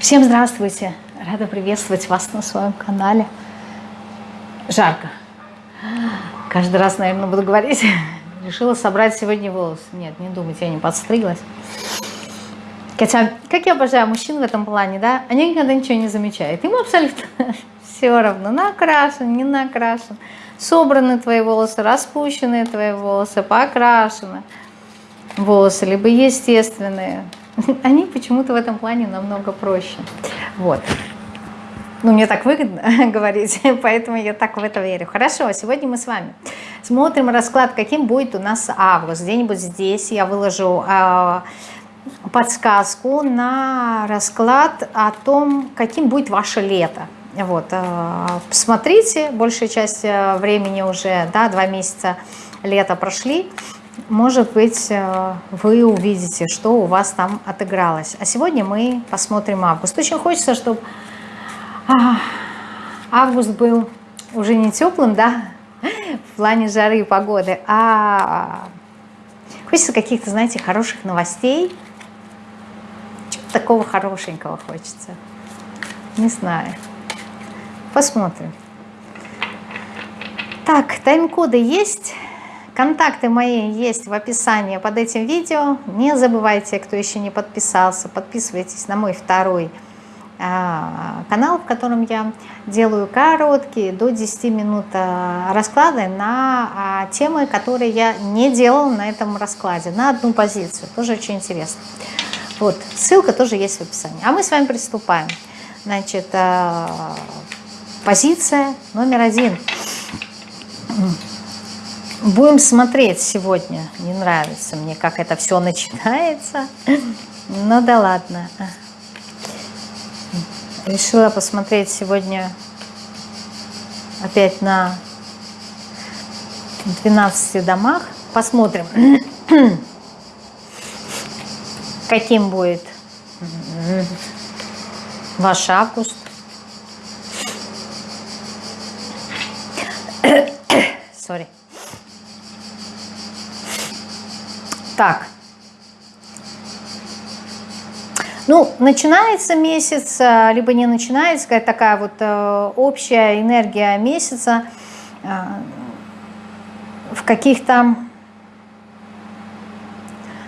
Всем здравствуйте! Рада приветствовать вас на своем канале. Жарко. Каждый раз, наверное, буду говорить. Решила собрать сегодня волосы. Нет, не думайте, я не подстриглась. Хотя, как я обожаю мужчин в этом плане, да, они никогда ничего не замечают. Им абсолютно все равно, накрашен, не накрашен. Собраны твои волосы, распущенные твои волосы, покрашены волосы, либо естественные. Они почему-то в этом плане намного проще. Вот. Ну, мне так выгодно говорить, поэтому я так в это верю. Хорошо, сегодня мы с вами смотрим расклад, каким будет у нас август. Где-нибудь здесь я выложу э, подсказку на расклад о том, каким будет ваше лето. Вот, э, посмотрите, большая часть э, времени уже, да, два месяца лета прошли может быть, э, вы увидите, что у вас там отыгралось. А сегодня мы посмотрим август. Очень хочется, чтобы а, август был уже не теплым, да, в плане жары и погоды, а хочется каких-то, знаете, хороших новостей. Чего-то такого хорошенького хочется. Не знаю. Посмотрим. Так, тайм-коды есть. Контакты мои есть в описании под этим видео. Не забывайте, кто еще не подписался, подписывайтесь на мой второй а, канал, в котором я делаю короткие, до 10 минут а, расклады на а, темы, которые я не делала на этом раскладе, на одну позицию. Тоже очень интересно. Вот, ссылка тоже есть в описании. А мы с вами приступаем. Значит, позиция номер один. Будем смотреть сегодня. Не нравится мне, как это все начинается. Ну да ладно. Решила посмотреть сегодня опять на 12 домах. Посмотрим, каким будет ваш август. Sorry. Так. Ну, начинается месяц, э, либо не начинается, какая такая вот э, общая энергия месяца э, в каких-то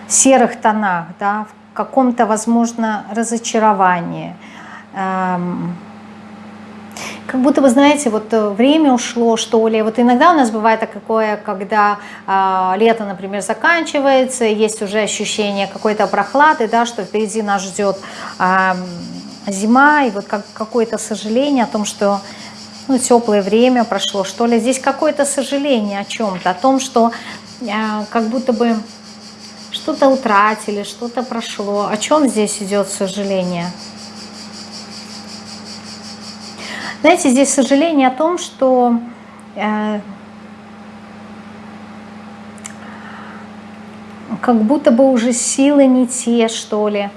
серых тонах, да, в каком-то, возможно, разочаровании. Эм, как будто вы знаете, вот э, время ушло, что ли. Вот иногда у нас бывает такое, когда э, лето, например, заканчивается, есть уже ощущение какой-то прохлады, да, что впереди нас ждет э, зима, и вот как, какое-то сожаление о том, что ну, теплое время прошло, что ли. Здесь какое-то сожаление о чем-то, о том, что э, как будто бы что-то утратили, что-то прошло. О чем здесь идет сожаление? Знаете, здесь сожаление о том, что э, как будто бы уже силы не те, что ли.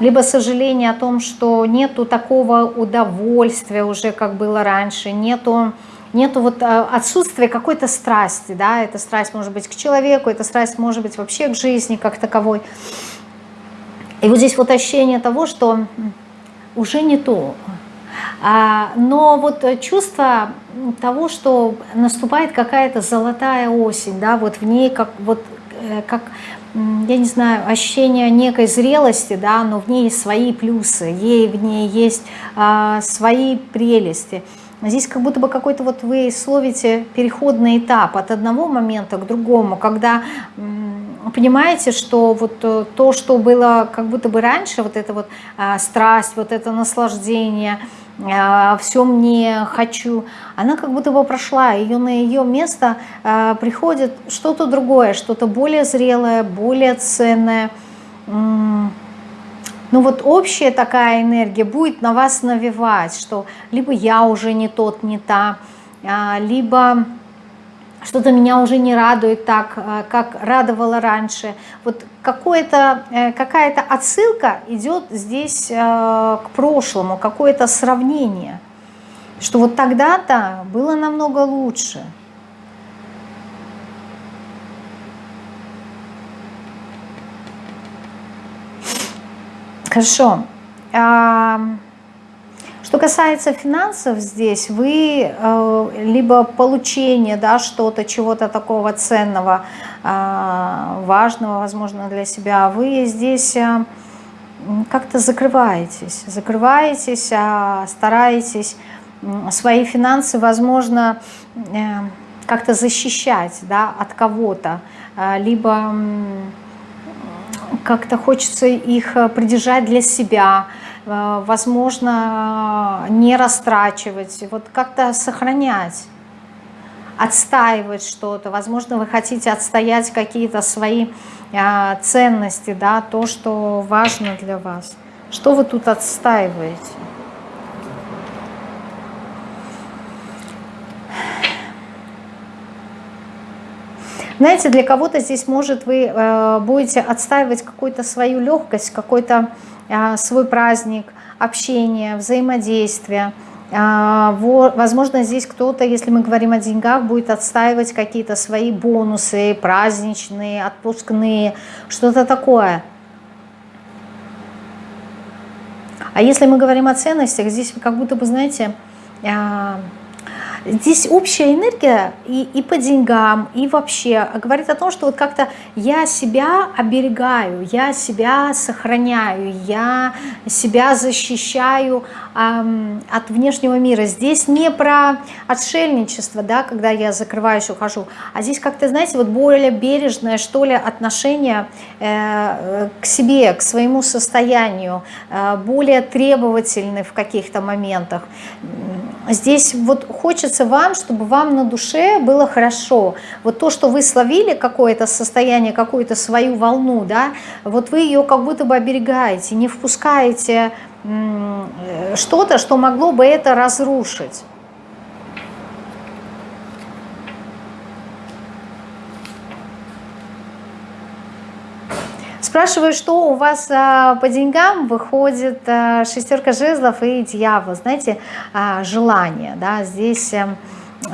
Либо сожаление о том, что нету такого удовольствия уже, как было раньше, нету, нету вот э, отсутствия какой-то страсти, да, эта страсть может быть к человеку, эта страсть может быть вообще к жизни как таковой. И вот здесь вот ощущение того, что уже не то, но вот чувство того, что наступает какая-то золотая осень, да, вот в ней как, вот, э, как я не знаю, ощущение некой зрелости, да, но в ней свои плюсы, ей в ней есть а, свои прелести. Здесь как будто бы какой-то вот вы словите переходный этап от одного момента к другому, когда понимаете, что вот э, то, что было как будто бы раньше, вот эта вот а, страсть, вот это наслаждение – а, все мне хочу, она как будто бы прошла, ее на ее место а, приходит что-то другое, что-то более зрелое, более ценное. Ну вот общая такая энергия будет на вас навевать, что либо я уже не тот, не та, а, либо что-то меня уже не радует так, э, как радовало раньше. Вот э, какая-то отсылка идет здесь э, к прошлому, какое-то сравнение, что вот тогда-то было намного лучше. Хорошо. Что касается финансов здесь, вы э, либо получение да, что-то, чего-то такого ценного, э, важного, возможно, для себя, вы здесь э, как-то закрываетесь, закрываетесь, э, стараетесь свои финансы, возможно, как-то защищать да, от кого-то, либо как-то хочется их придержать для себя, возможно, не растрачивать, вот как-то сохранять, отстаивать что-то. Возможно, вы хотите отстоять какие-то свои э, ценности, да, то, что важно для вас. Что вы тут отстаиваете? Знаете, для кого-то здесь, может, вы э, будете отстаивать какую-то свою легкость, какой-то свой праздник, общение, взаимодействие. А, возможно, здесь кто-то, если мы говорим о деньгах, будет отстаивать какие-то свои бонусы, праздничные, отпускные, что-то такое. А если мы говорим о ценностях, здесь как будто бы, знаете, а, Здесь общая энергия и, и по деньгам, и вообще говорит о том, что вот как-то я себя оберегаю, я себя сохраняю, я себя защищаю эм, от внешнего мира. Здесь не про отшельничество, да, когда я закрываюсь, ухожу, а здесь как-то, знаете, вот более бережное, что ли, отношение э, к себе, к своему состоянию, э, более требовательный в каких-то моментах. Здесь вот хочется вам, чтобы вам на душе было хорошо. Вот то, что вы словили какое-то состояние, какую-то свою волну, да, вот вы ее как будто бы оберегаете, не впускаете что-то, что могло бы это разрушить. Спрашиваю, что у вас а, по деньгам выходит а, шестерка жезлов и дьявол. Знаете, а, желание, да, здесь а,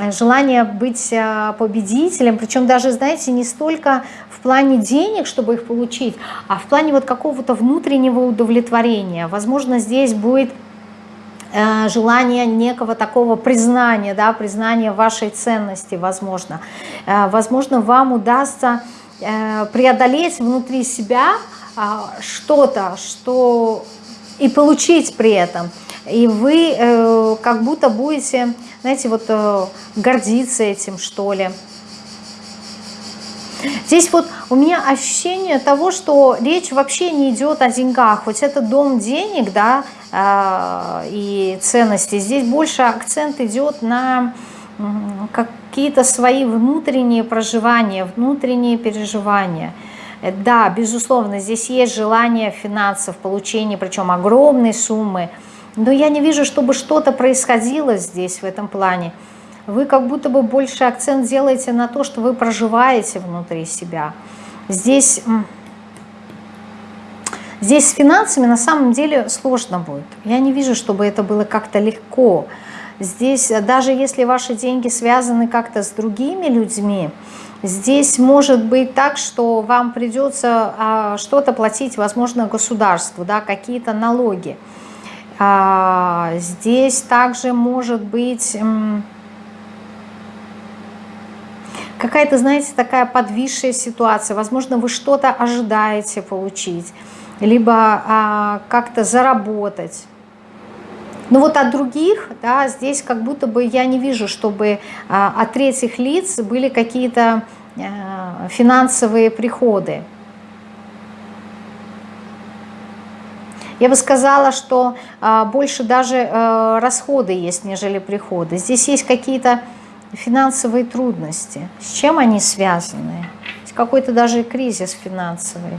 желание быть победителем, причем даже, знаете, не столько в плане денег, чтобы их получить, а в плане вот какого-то внутреннего удовлетворения. Возможно, здесь будет а, желание некого такого признания, да, признания вашей ценности, возможно. А, возможно, вам удастся Э, преодолеть внутри себя а, что-то, что и получить при этом. И вы э, как будто будете, знаете, вот э, гордиться этим, что ли. Здесь вот у меня ощущение того, что речь вообще не идет о деньгах. Хоть это дом денег, да, и ценности. Здесь больше акцент идет на какие-то свои внутренние проживания, внутренние переживания. Э, да, безусловно, здесь есть желание финансов, получения, причем огромной суммы, но я не вижу, чтобы что-то происходило здесь, в этом плане. Вы как будто бы больше акцент делаете на то, что вы проживаете внутри себя. Здесь, здесь с финансами на самом деле сложно будет. Я не вижу, чтобы это было как-то легко. Здесь, э, даже если ваши деньги связаны как-то с другими людьми, здесь может быть так, что вам придется а, что-то платить, возможно, государству, да, какие-то налоги. А, здесь также может быть какая-то, знаете, такая подвисшая ситуация. Возможно, вы что-то ожидаете получить, либо а, как-то заработать. Но вот от других, да, здесь как будто бы я не вижу, чтобы а, от третьих лиц были какие-то а, финансовые приходы. Я бы сказала, что а, больше даже а, расходы есть, нежели приходы. Здесь есть какие-то финансовые трудности. С чем они связаны? Какой-то даже кризис финансовый.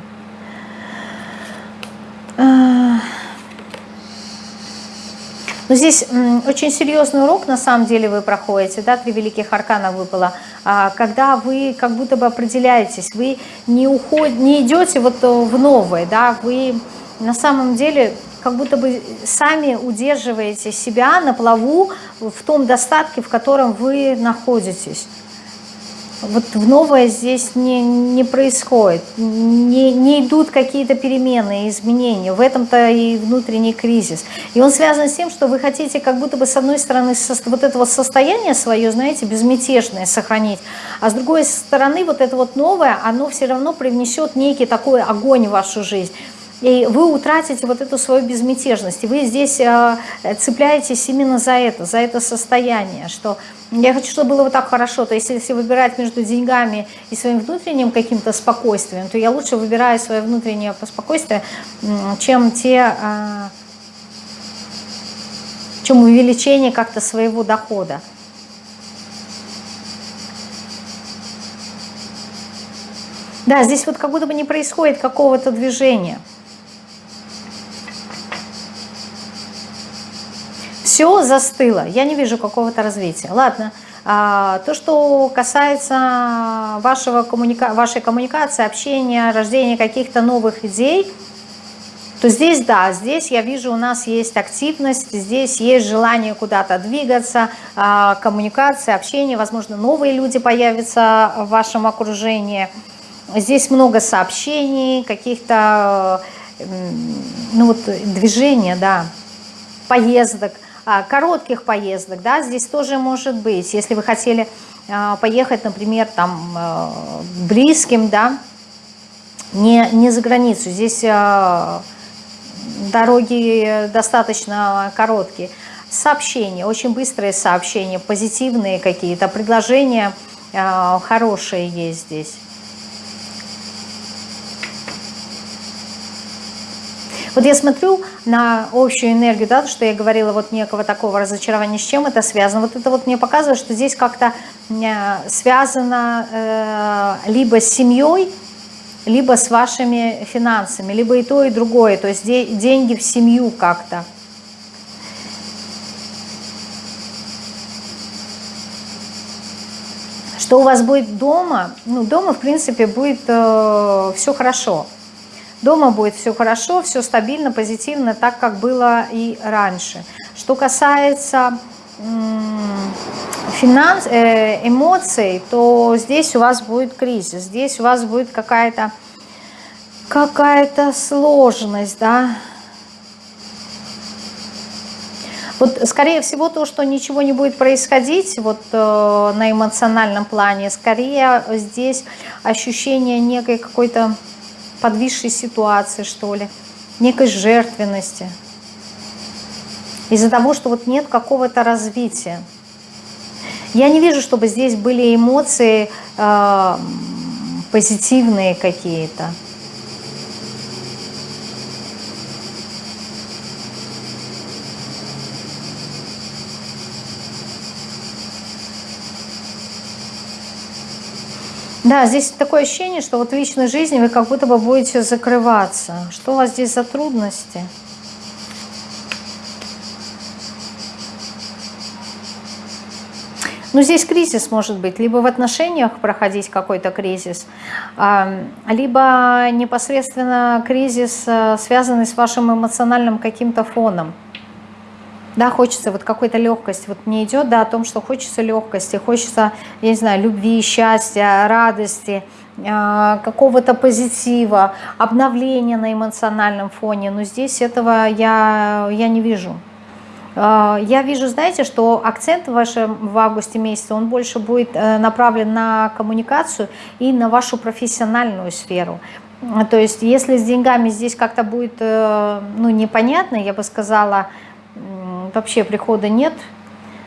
Но здесь очень серьезный урок, на самом деле, вы проходите, да, три великих аркана выпало, а, когда вы как будто бы определяетесь, вы не, уход... не идете вот в новое, да, вы на самом деле как будто бы сами удерживаете себя на плаву в том достатке, в котором вы находитесь. Вот в новое здесь не, не происходит, не, не идут какие-то перемены, изменения. В этом-то и внутренний кризис. И он связан с тем, что вы хотите как будто бы с одной стороны вот это вот состояние свое, знаете, безмятежное сохранить, а с другой стороны вот это вот новое, оно все равно привнесет некий такой огонь в вашу жизнь. И вы утратите вот эту свою безмятежность. Вы здесь э, цепляетесь именно за это, за это состояние, что я хочу, чтобы было вот так хорошо. То есть если выбирать между деньгами и своим внутренним каким-то спокойствием, то я лучше выбираю свое внутреннее спокойствие, чем те... Э, чем увеличение как-то своего дохода. Да, здесь вот как будто бы не происходит какого-то движения. Все застыло, я не вижу какого-то развития. Ладно, а, то, что касается вашего коммуника вашей коммуникации, общения, рождения каких-то новых идей, то здесь, да, здесь я вижу, у нас есть активность, здесь есть желание куда-то двигаться, а, коммуникация, общение, возможно, новые люди появятся в вашем окружении. Здесь много сообщений, каких-то ну вот, движения, да, поездок – коротких поездок, да, здесь тоже может быть. Если вы хотели а, поехать, например, там а, близким, да, не, не за границу, здесь дороги достаточно короткие. Сообщения, очень быстрые сообщения, позитивные какие-то, предложения хорошие есть здесь. Вот я смотрю на общую энергию, да, что я говорила, вот некого такого разочарования, с чем это связано. Вот это вот мне показывает, что здесь как-то э, связано э, либо с семьей, либо с вашими финансами, либо и то, и другое. То есть де деньги в семью как-то. Что у вас будет дома? Ну, дома, в принципе, будет э, все хорошо. Дома будет все хорошо, все стабильно, позитивно, так как было и раньше. Что касается финанс, э, эмоций, то здесь у вас будет кризис, здесь у вас будет какая-то какая-то сложность, да. Вот, скорее всего, то, что ничего не будет происходить вот э, на эмоциональном плане, скорее здесь ощущение некой какой-то подвисшей ситуации, что ли, некой жертвенности. Из-за того, что вот нет какого-то развития. Я не вижу, чтобы здесь были эмоции э, позитивные какие-то. Да, здесь такое ощущение, что вот в личной жизни вы как будто бы будете закрываться. Что у вас здесь за трудности? Ну, здесь кризис может быть, либо в отношениях проходить какой-то кризис, либо непосредственно кризис, э, связанный с вашим эмоциональным каким-то фоном да, хочется вот какой-то легкость, вот не идет, да, о том, что хочется легкости, хочется, я не знаю, любви, счастья, радости, а, какого-то позитива, обновления на эмоциональном фоне, но здесь этого я, я не вижу. А, я вижу, знаете, что акцент ваш в августе месяце, он больше будет э, направлен на коммуникацию и на вашу профессиональную сферу. То есть, если с деньгами здесь как-то будет, э, ну, непонятно, я бы сказала, вообще прихода нет,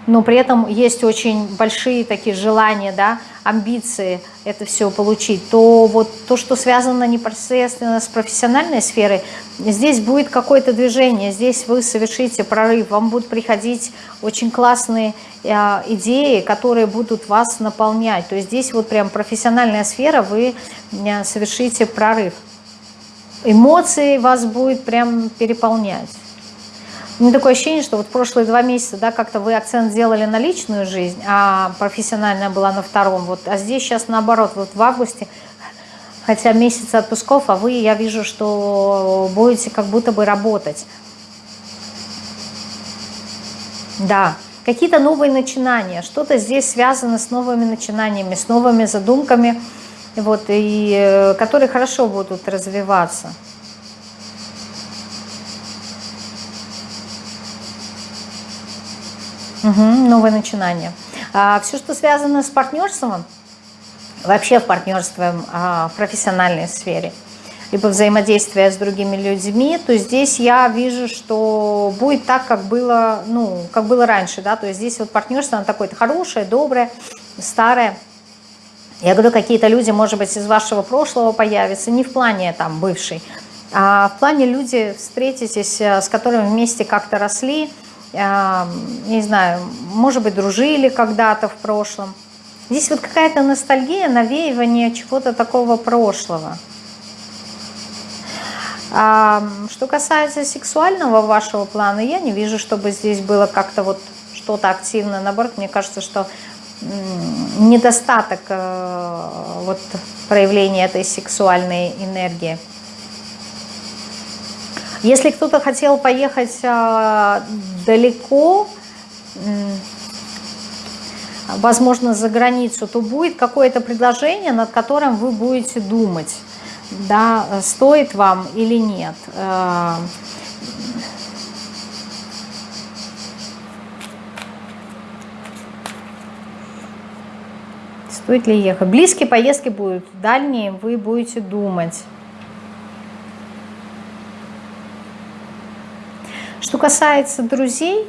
но при этом есть очень большие такие желания, да, амбиции это все получить, то вот то, что связано непосредственно с профессиональной сферой, здесь будет какое-то движение, здесь вы совершите прорыв, вам будут приходить очень классные э, идеи, которые будут вас наполнять. То есть здесь вот прям профессиональная сфера, вы э, совершите прорыв. Эмоции вас будет прям переполнять. Меня такое ощущение, что вот прошлые два месяца, да, как-то вы акцент сделали на личную жизнь, а профессиональная была на втором. Вот, а здесь сейчас наоборот, вот в августе, хотя месяц отпусков, а вы, я вижу, что будете как будто бы работать. Да, какие-то новые начинания, что-то здесь связано с новыми начинаниями, с новыми задумками, вот, и, э, которые хорошо будут развиваться. Угу, новое начинание. А, все, что связано с партнерством, вообще в партнерстве а, в профессиональной сфере, либо взаимодействие с другими людьми, то здесь я вижу, что будет так, как было, ну, как было раньше, да, то есть здесь вот партнерство, оно такое-то хорошее, доброе, старое. Я говорю, какие-то люди, может быть, из вашего прошлого появятся, не в плане там бывший, а в плане люди встретитесь, э, с которыми вместе как-то росли, не знаю, может быть, дружили когда-то в прошлом. Здесь вот какая-то ностальгия, навеивание чего-то такого прошлого. А, что касается сексуального вашего плана, я не вижу, чтобы здесь было как-то вот что-то активное. Наоборот, мне кажется, что недостаток э, вот проявления этой сексуальной энергии. Если кто-то хотел поехать а, далеко, возможно, за границу, то будет какое-то предложение, над которым вы будете думать, да, стоит вам или нет. А, стоит ли ехать? Близкие поездки будут, дальние вы будете думать. Что касается друзей,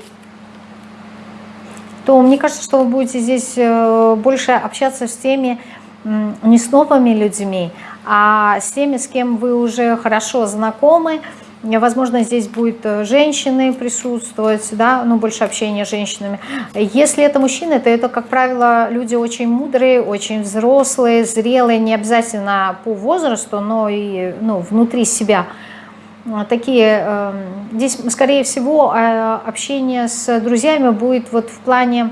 то мне кажется, что вы будете здесь э, больше общаться с теми, не с новыми людьми, а с теми, с кем вы уже хорошо знакомы. Возможно, здесь будут э, женщины присутствовать, да, ну, больше общения с женщинами. Если это мужчины, то это, как правило, люди очень мудрые, очень взрослые, зрелые, не обязательно по возрасту, но и ну, внутри себя – такие, эм, здесь, скорее всего, э, общение с друзьями будет вот в плане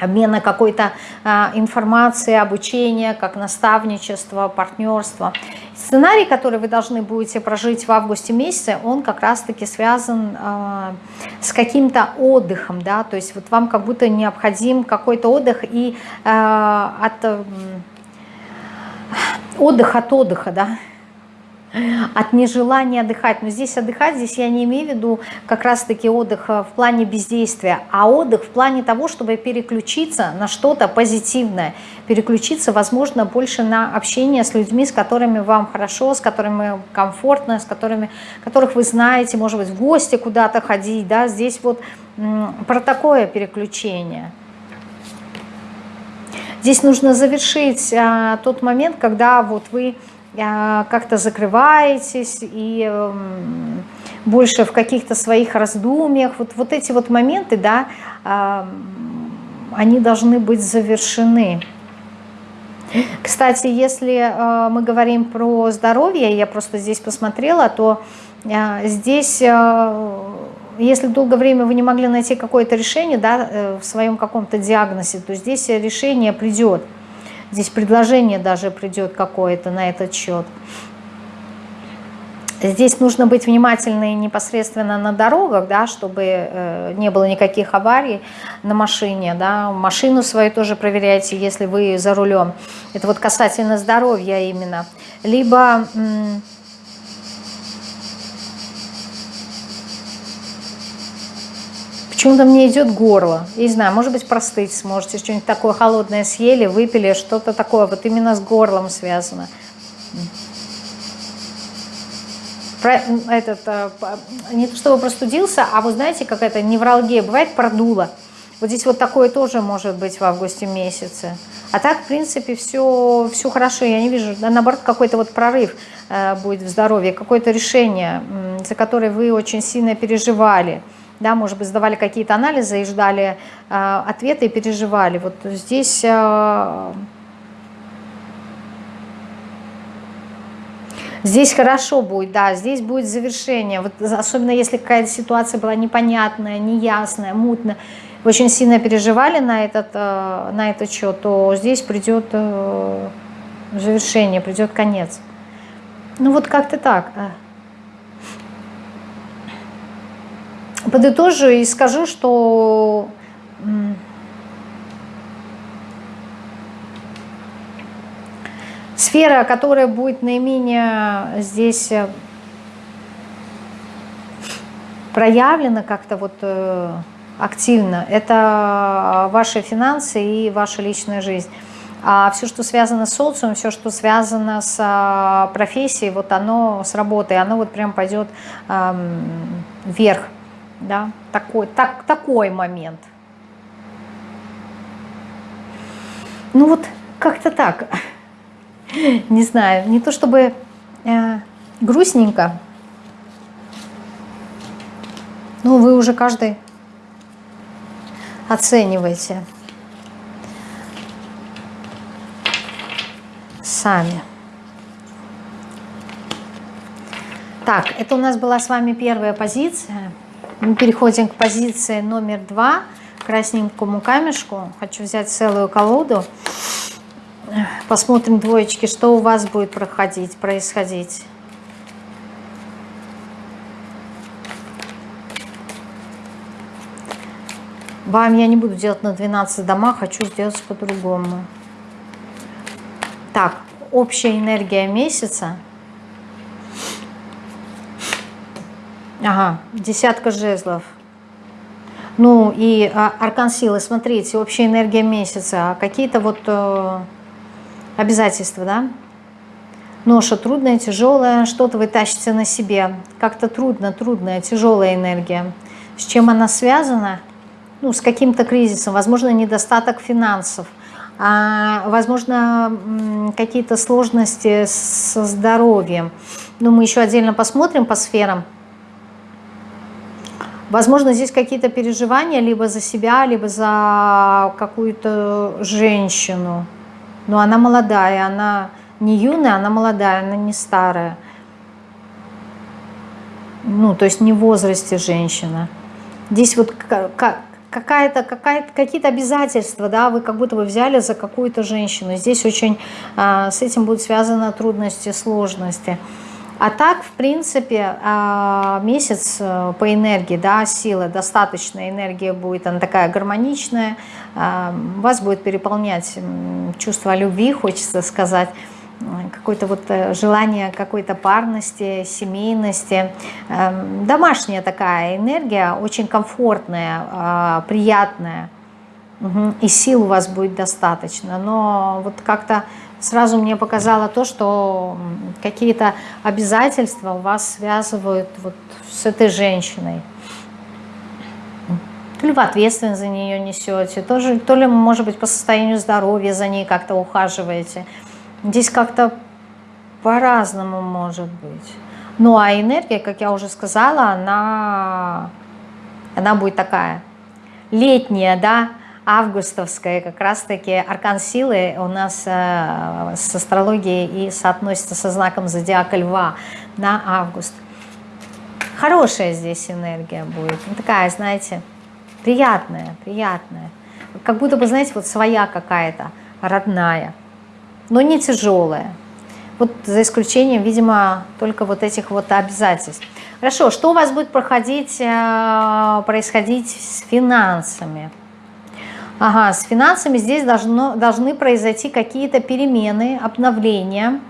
обмена какой-то а, информации, обучения, как наставничество, партнерство. Сценарий, который вы должны будете прожить в августе месяце, он как раз-таки связан а, с каким-то отдыхом, да, то есть вот вам как будто необходим какой-то отдых и от отдых от отдыха, да, от нежелания отдыхать. Но здесь отдыхать, здесь я не имею в виду как раз-таки отдых э, в плане бездействия, а отдых в плане того, чтобы переключиться на что-то позитивное, переключиться, возможно, больше на общение с людьми, с которыми вам хорошо, с которыми комфортно, с которыми, которых вы знаете, может быть, в гости куда-то ходить, да, здесь вот про такое переключение. Здесь нужно завершить а, тот момент, когда вот вы как-то закрываетесь и эм, больше в каких-то своих раздумьях. Вот, вот эти вот моменты, да, они должны быть завершены. Кстати, если э, мы говорим про здоровье, я просто здесь посмотрела, то э, здесь, э, если долгое время вы не могли найти какое-то решение да, в своем каком-то диагнозе, то здесь решение придет. Здесь предложение даже придет какое-то на этот счет. Здесь нужно быть внимательной непосредственно на дорогах, да, чтобы э, не было никаких аварий на машине. Да. Машину свою тоже проверяйте, если вы за рулем. Это вот касательно здоровья именно. Либо... Почему-то мне идет горло. Я не знаю, может быть, простыть сможете. Что-нибудь такое холодное съели, выпили, что-то такое. Вот именно с горлом связано. Этот, э, не то чтобы простудился, а вы знаете, как это невралгия бывает, продуло. Вот здесь вот такое тоже может быть в августе месяце. А так, в принципе, все, все хорошо. Я не вижу, наоборот, какой-то вот прорыв э, будет в здоровье, какое-то решение, за которое вы очень сильно переживали да, может быть, сдавали какие-то анализы и ждали э, ответы и переживали. Вот здесь... Э, Здесь хорошо будет, да, здесь будет завершение. Вот особенно если какая-то ситуация была непонятная, неясная, мутная, очень сильно переживали на этот, э, на этот счет, то здесь придет э, завершение, придет конец. Ну вот как-то так. Подытожу и скажу, что сфера, которая будет наименее здесь э, проявлена как-то вот э, активно, это ваши финансы и ваша личная жизнь. А все, что связано с социумом, все, что связано с а, профессией, вот оно с работой, оно вот прям пойдет вверх. Да? Такой, так, такой момент. Ну вот как-то так. Не знаю, не то чтобы э, грустненько, но вы уже каждый оцениваете. сами. Так, это у нас была с вами первая позиция. Мы переходим к позиции номер два, красненькому камешку. Хочу взять целую колоду. Посмотрим двоечки, что у вас будет проходить, происходить. Вам я не буду делать на 12 домах, хочу сделать по-другому. Так, общая энергия месяца. Ага, десятка жезлов. Ну и а, аркан силы, смотрите, общая энергия месяца, а какие-то вот э, обязательства, да? Ноша трудная, тяжелая, что-то вы тащите на себе. Как-то трудно, трудная, тяжелая энергия. С чем она связана? Ну, с каким-то кризисом, возможно, недостаток финансов – а, возможно, какие-то сложности со здоровьем. Но мы еще отдельно посмотрим по сферам. Возможно, здесь какие-то переживания либо за себя, либо за какую-то женщину. Но она молодая, она не юная, она молодая, она не старая. Ну, то есть не в возрасте женщина. Здесь вот как, какая-то, какая какие-то обязательства, да, вы как будто бы взяли за какую-то женщину. Здесь очень а, с этим будут связаны трудности, сложности. А так, в принципе, а, месяц э, по энергии, да, сила, достаточная энергия будет, она такая гармоничная, а, вас будет переполнять чувство любви, хочется сказать, какое-то вот э, желание какой-то парности, семейности. Эм, домашняя такая энергия, очень комфортная, а, приятная. И сил у вас будет достаточно. Но вот как-то сразу мне показало то, что какие-то обязательства у вас связывают вот с этой женщиной. То ли вы ответственность за нее несете, тоже, то ли, может быть, по состоянию здоровья за ней как-то ухаживаете – Здесь как-то по-разному может быть. Ну а энергия, как я уже сказала, она, она будет такая летняя, да, августовская, как раз-таки аркан силы у нас э, с астрологией и соотносится со знаком зодиака льва на август. Хорошая здесь энергия будет, ну, такая, знаете, приятная, приятная. Как будто бы, знаете, вот своя какая-то, родная но не тяжелая. Вот за исключением, видимо, только вот этих вот обязательств. Хорошо, что у вас будет проходить, э, происходить с финансами? Ага, с финансами здесь должно, должны произойти какие-то перемены, обновления.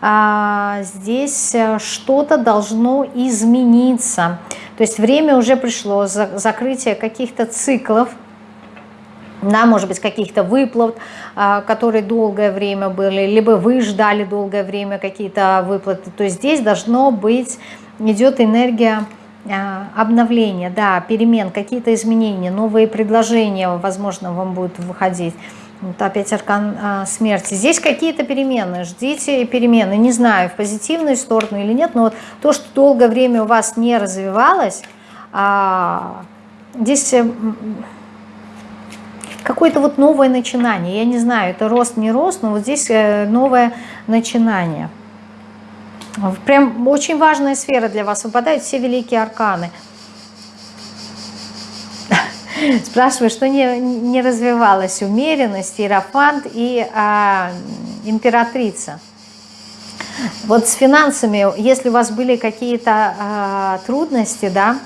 А, здесь э, что-то должно измениться. То есть время уже пришло, закрытие каких-то циклов, да, может быть, каких-то выплат, а, которые долгое время были, либо вы ждали долгое время какие-то выплаты. То здесь должно быть, идет энергия обновления, да, перемен, какие-то изменения, новые предложения, возможно, вам будут выходить. Вот опять аркан а, смерти. Здесь какие-то перемены, ждите перемены. Не знаю, в позитивную сторону или нет, но вот то, что долгое время у вас не развивалось, а, здесь какое-то вот новое начинание. Я не знаю, это рост, не рост, но вот здесь э, новое начинание. Прям очень важная сфера для вас. Выпадают все великие арканы. Спрашиваю, что не, не развивалась умеренность, иерофант и а, императрица. Вот с финансами, если у вас были какие-то а, трудности, да,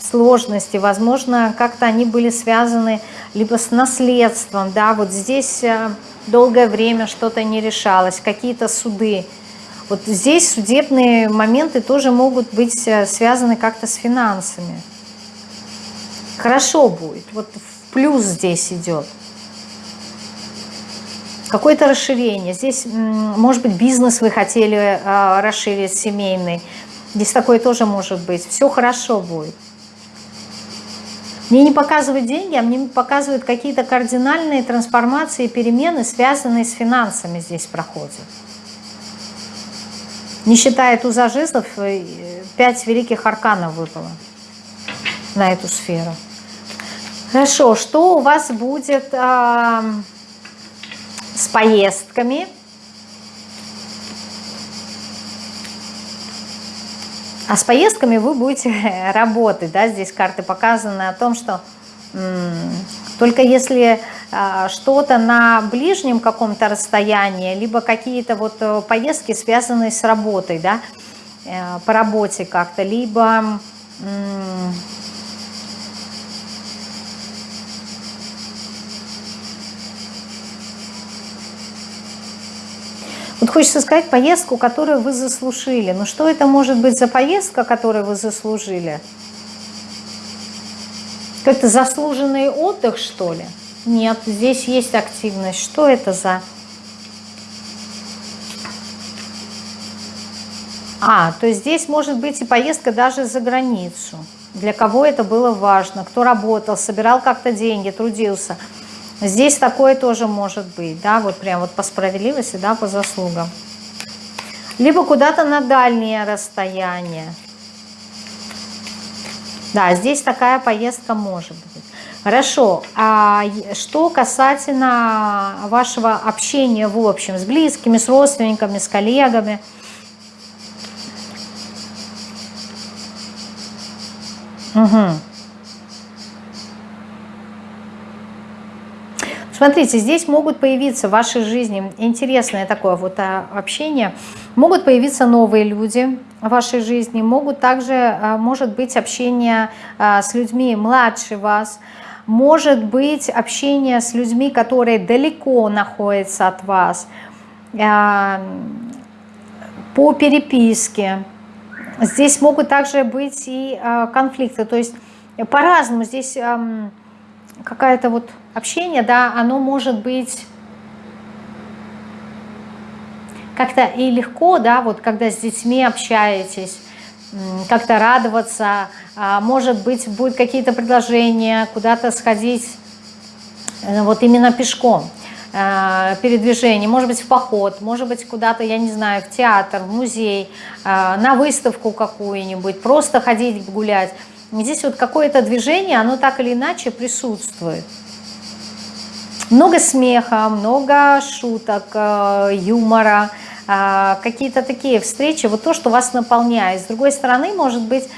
сложности, возможно, как-то они были связаны либо с наследством, да, вот здесь э, долгое время что-то не решалось, какие-то суды. Вот здесь судебные моменты тоже могут быть э, связаны как-то с финансами. Хорошо будет, вот в плюс здесь идет. Какое-то расширение. Здесь, может быть, бизнес вы хотели э, расширить, семейный. Здесь такое тоже может быть. Все хорошо будет. Мне не показывают деньги, а мне показывают какие-то кардинальные трансформации, перемены, связанные с финансами здесь проходят. Не считая туза жезлов, э, пять великих арканов выпало на эту сферу. Хорошо, что у вас будет э, с поездками? А с поездками вы будете работать, да, здесь карты показаны о том, что только если а, что-то на ближнем каком-то расстоянии, либо какие-то вот э, поездки, связанные с работой, да, э, по работе как-то, либо Вот хочется сказать поездку, которую вы заслужили. Но что это может быть за поездка, которую вы заслужили? Как-то заслуженный отдых, что ли? Нет, здесь есть активность. Что это за... А, то есть здесь может быть и поездка даже за границу. Для кого это было важно, кто работал, собирал как-то деньги, трудился – Здесь такое тоже может быть, да, вот прям вот по справедливости, да, по заслугам. Либо куда-то на дальние расстояния. Да, здесь такая поездка может быть. Хорошо, а что касательно вашего общения в общем, с близкими, с родственниками, с коллегами? Угу. Смотрите, здесь могут появиться в вашей жизни интересное такое вот а, общение, могут появиться новые люди в вашей жизни, могут также, а, может быть, общение а, с людьми младше вас, может быть общение с людьми, которые далеко находятся от вас, по переписке. Здесь могут также быть и конфликты, то есть по-разному здесь какая-то вот общение, да, оно может быть как-то и легко, да, вот когда с детьми общаетесь, как-то радоваться, а, может быть, будут какие-то предложения, куда-то сходить, э, вот именно пешком, э, передвижение, может быть, в поход, может быть, куда-то, я не знаю, в театр, в музей, э, на выставку какую-нибудь, просто ходить гулять. Здесь вот какое-то движение, оно так или иначе присутствует. Много смеха, много шуток, э, юмора, э, какие-то такие встречи, вот то, что вас наполняет. С другой стороны, может быть,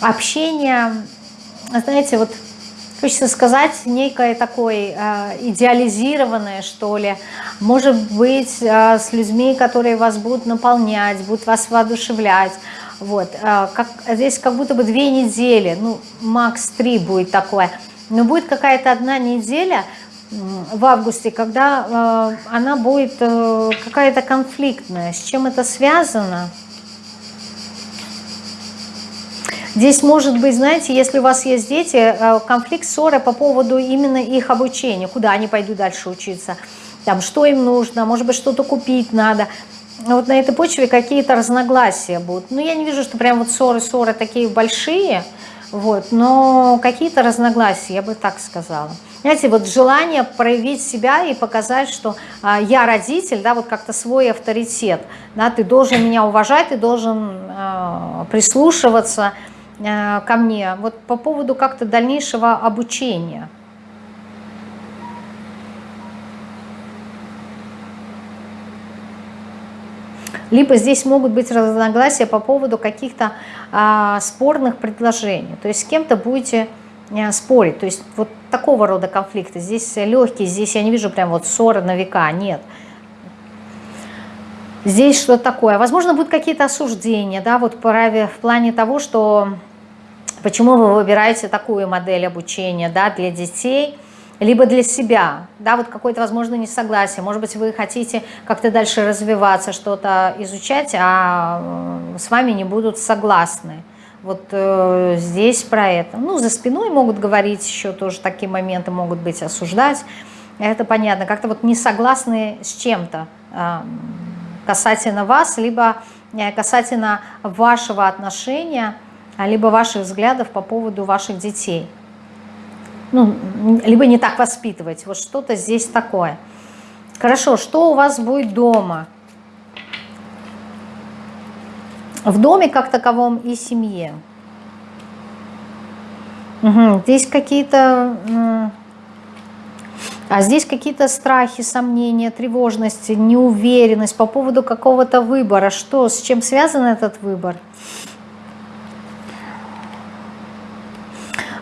общение, знаете, вот хочется сказать, некое такое э, идеализированное, что ли, может быть, с людьми, которые вас будут наполнять, будут вас воодушевлять. Вот, как, здесь как будто бы две недели, ну, макс три будет такое – но будет какая-то одна неделя в августе, когда э, она будет э, какая-то конфликтная. С чем это связано? Здесь может быть, знаете, если у вас есть дети, э, конфликт, ссора по поводу именно их обучения, куда они пойдут дальше учиться, там, что им нужно, может быть, что-то купить надо. Вот на этой почве какие-то разногласия будут. Но я не вижу, что прям вот ссоры-ссоры такие большие – вот, но какие-то разногласия, я бы так сказала. Знаете, вот желание проявить себя и показать, что а, я родитель, да, вот как-то свой авторитет, да, ты должен меня уважать, ты должен а, прислушиваться а, ко мне. Вот по поводу как-то дальнейшего обучения – Либо здесь могут быть разногласия по поводу каких-то а, спорных предложений. То есть с кем-то будете а, спорить. То есть вот такого рода конфликты. Здесь легкие, здесь я не вижу прям вот ссоры на века, нет. Здесь что такое? Возможно, будут какие-то осуждения, да, вот в плане того, что Почему вы выбираете такую модель обучения да, для детей, либо для себя, да, вот какое-то, возможно, несогласие, может быть, вы хотите как-то дальше развиваться, что-то изучать, а с вами не будут согласны. Вот э, здесь про это. Ну, за спиной могут говорить еще тоже такие моменты, могут быть осуждать. Это понятно. Как-то вот не согласны с чем-то э, касательно вас, либо э, касательно вашего отношения, либо ваших взглядов по поводу ваших детей. Ну, либо не так воспитывать. Вот что-то здесь такое. Хорошо, что у вас будет дома? В доме как таковом и семье. Угу. Здесь какие-то... А здесь какие-то страхи, сомнения, тревожность, неуверенность по поводу какого-то выбора. Что, с чем связан этот выбор?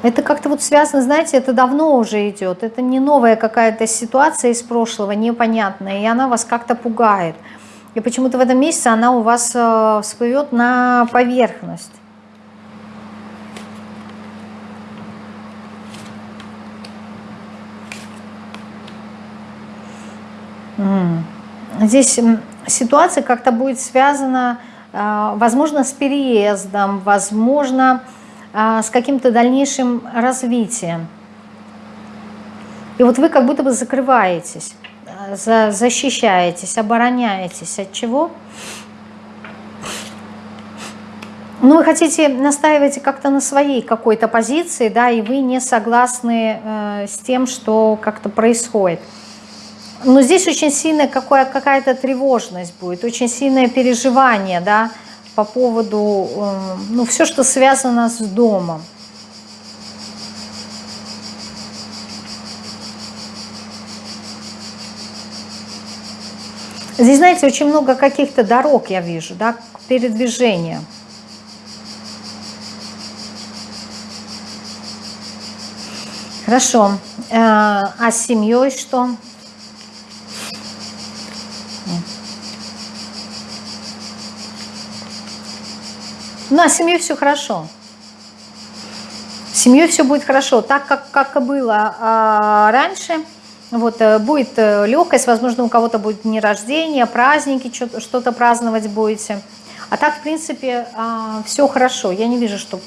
Это как-то вот связано, знаете, это давно уже идет. Это не новая какая-то ситуация из прошлого, непонятная, и она вас как-то пугает. И почему-то в этом месяце она у вас э, всплывет на поверхность. Здесь ситуация как-то будет связана, э, возможно, с переездом, возможно, с каким-то дальнейшим развитием. И вот вы как будто бы закрываетесь за, защищаетесь, обороняетесь. От чего? Ну, вы хотите, настаивать как-то на своей какой-то позиции, да, и вы не согласны э, с тем, что как-то происходит. Но здесь очень сильная какая-то тревожность будет, очень сильное переживание, да, по поводу, э, ну, все, что связано с домом. Здесь, знаете, очень много каких-то дорог я вижу, да, к. Хорошо. Э, а с семьей что? Ну, а с семьей все хорошо. С семьей все будет хорошо. Так, как, как и было а, раньше – вот, э, будет э, легкость, возможно, у кого-то будет дни рождения, праздники, что-то праздновать будете. А так, в принципе, а, все хорошо. Я не вижу, чтобы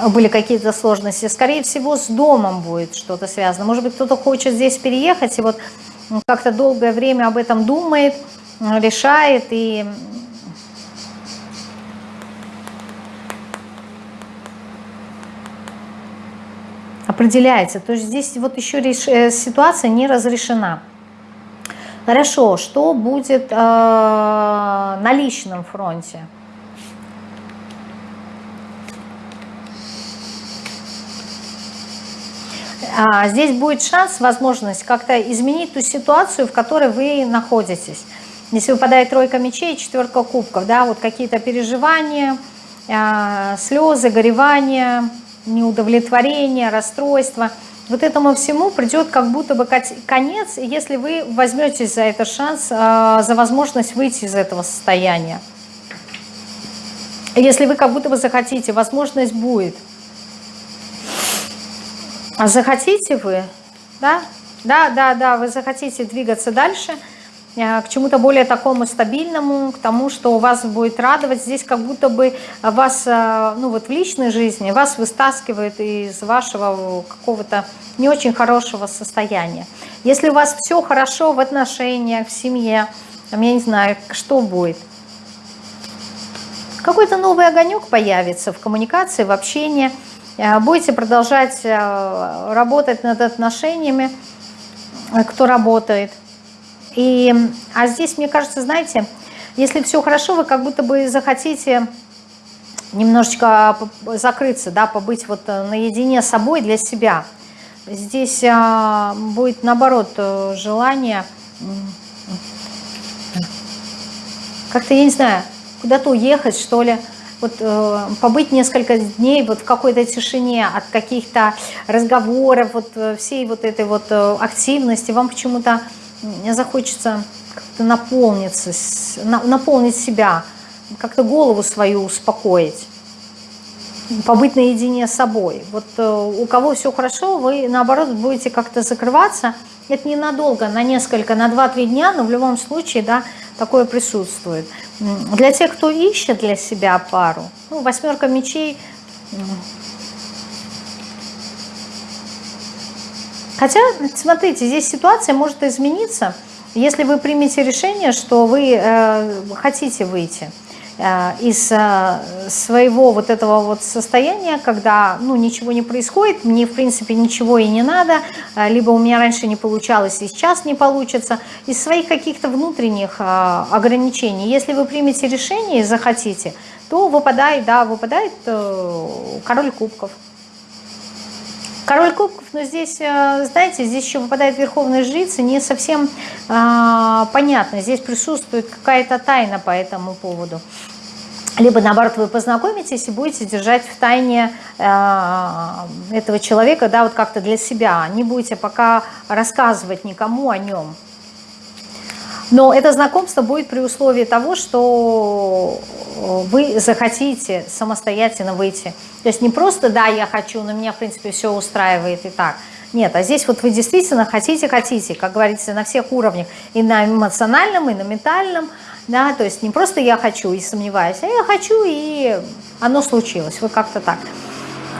э, были какие-то сложности. Скорее всего, с домом будет что-то связано. Может быть, кто-то хочет здесь переехать, и вот как-то долгое время об этом думает, решает, и определяется. То есть здесь вот еще реш... Э, ситуация не разрешена. Хорошо, что будет э, на личном фронте? А, здесь будет шанс, возможность как-то изменить ту ситуацию, в которой вы находитесь. Если выпадает тройка мечей, четверка кубков, да, вот какие-то переживания, э, слезы, горевания, неудовлетворение, расстройство. Вот этому всему придет как будто бы конец, если вы возьметесь за этот шанс, а, за возможность выйти из этого состояния. Если вы как будто бы захотите, возможность будет. А захотите вы, да, да, да, да, вы захотите двигаться дальше – к чему-то более такому стабильному, к тому, что вас будет радовать. Здесь как будто бы вас, э, ну вот в личной жизни, вас выстаскивает из вашего какого-то не очень хорошего состояния. Если у вас все хорошо в отношениях, в семье, я не знаю, что будет? Какой-то новый огонек появится в коммуникации, в общении. Э, будете продолжать работать над отношениями, кто работает. И, а здесь, мне кажется, знаете, если все хорошо, вы как будто бы захотите немножечко закрыться, да, побыть вот э, наедине с собой для себя. Здесь а, будет, наоборот, э, желание как-то, я не знаю, куда-то уехать, что ли, вот э, побыть несколько дней вот в какой-то тишине от каких-то разговоров, вот э, всей вот этой вот активности, вам почему-то захочется как-то наполниться, наполнить себя, как-то голову свою успокоить. побыть наедине с собой. Вот э, у кого все хорошо, вы наоборот будете как-то закрываться. Это ненадолго, на несколько, на 2-3 дня, но в любом случае, да, такое присутствует. Для тех, кто ищет для себя пару, ну, восьмерка мечей, хотя, смотрите, здесь ситуация может измениться, если вы примете решение, что вы э, хотите выйти. Э, из э, своего вот этого вот состояния, когда ну, ничего не происходит, мне в принципе ничего и не надо, э, либо у меня раньше не получалось и сейчас не получится, из своих каких-то внутренних ограничений. Если вы примете решение и захотите, то выпадает, да, выпадает король кубков. Король кубков, но здесь, знаете, здесь еще выпадает верховная жрица, не совсем э, понятно. Здесь присутствует какая-то тайна по этому поводу либо наоборот вы познакомитесь и будете держать в тайне э, этого человека, да, вот как-то для себя, не будете пока рассказывать никому о нем. Но это знакомство будет при условии того, что вы захотите самостоятельно выйти. То есть не просто «да, я хочу, но меня, в принципе, все устраивает и так». Нет, а здесь вот вы действительно хотите-хотите, как говорится, на всех уровнях, и на эмоциональном, и на ментальном, да, то есть не просто я хочу и сомневаюсь, а я хочу и оно случилось, вы как-то так.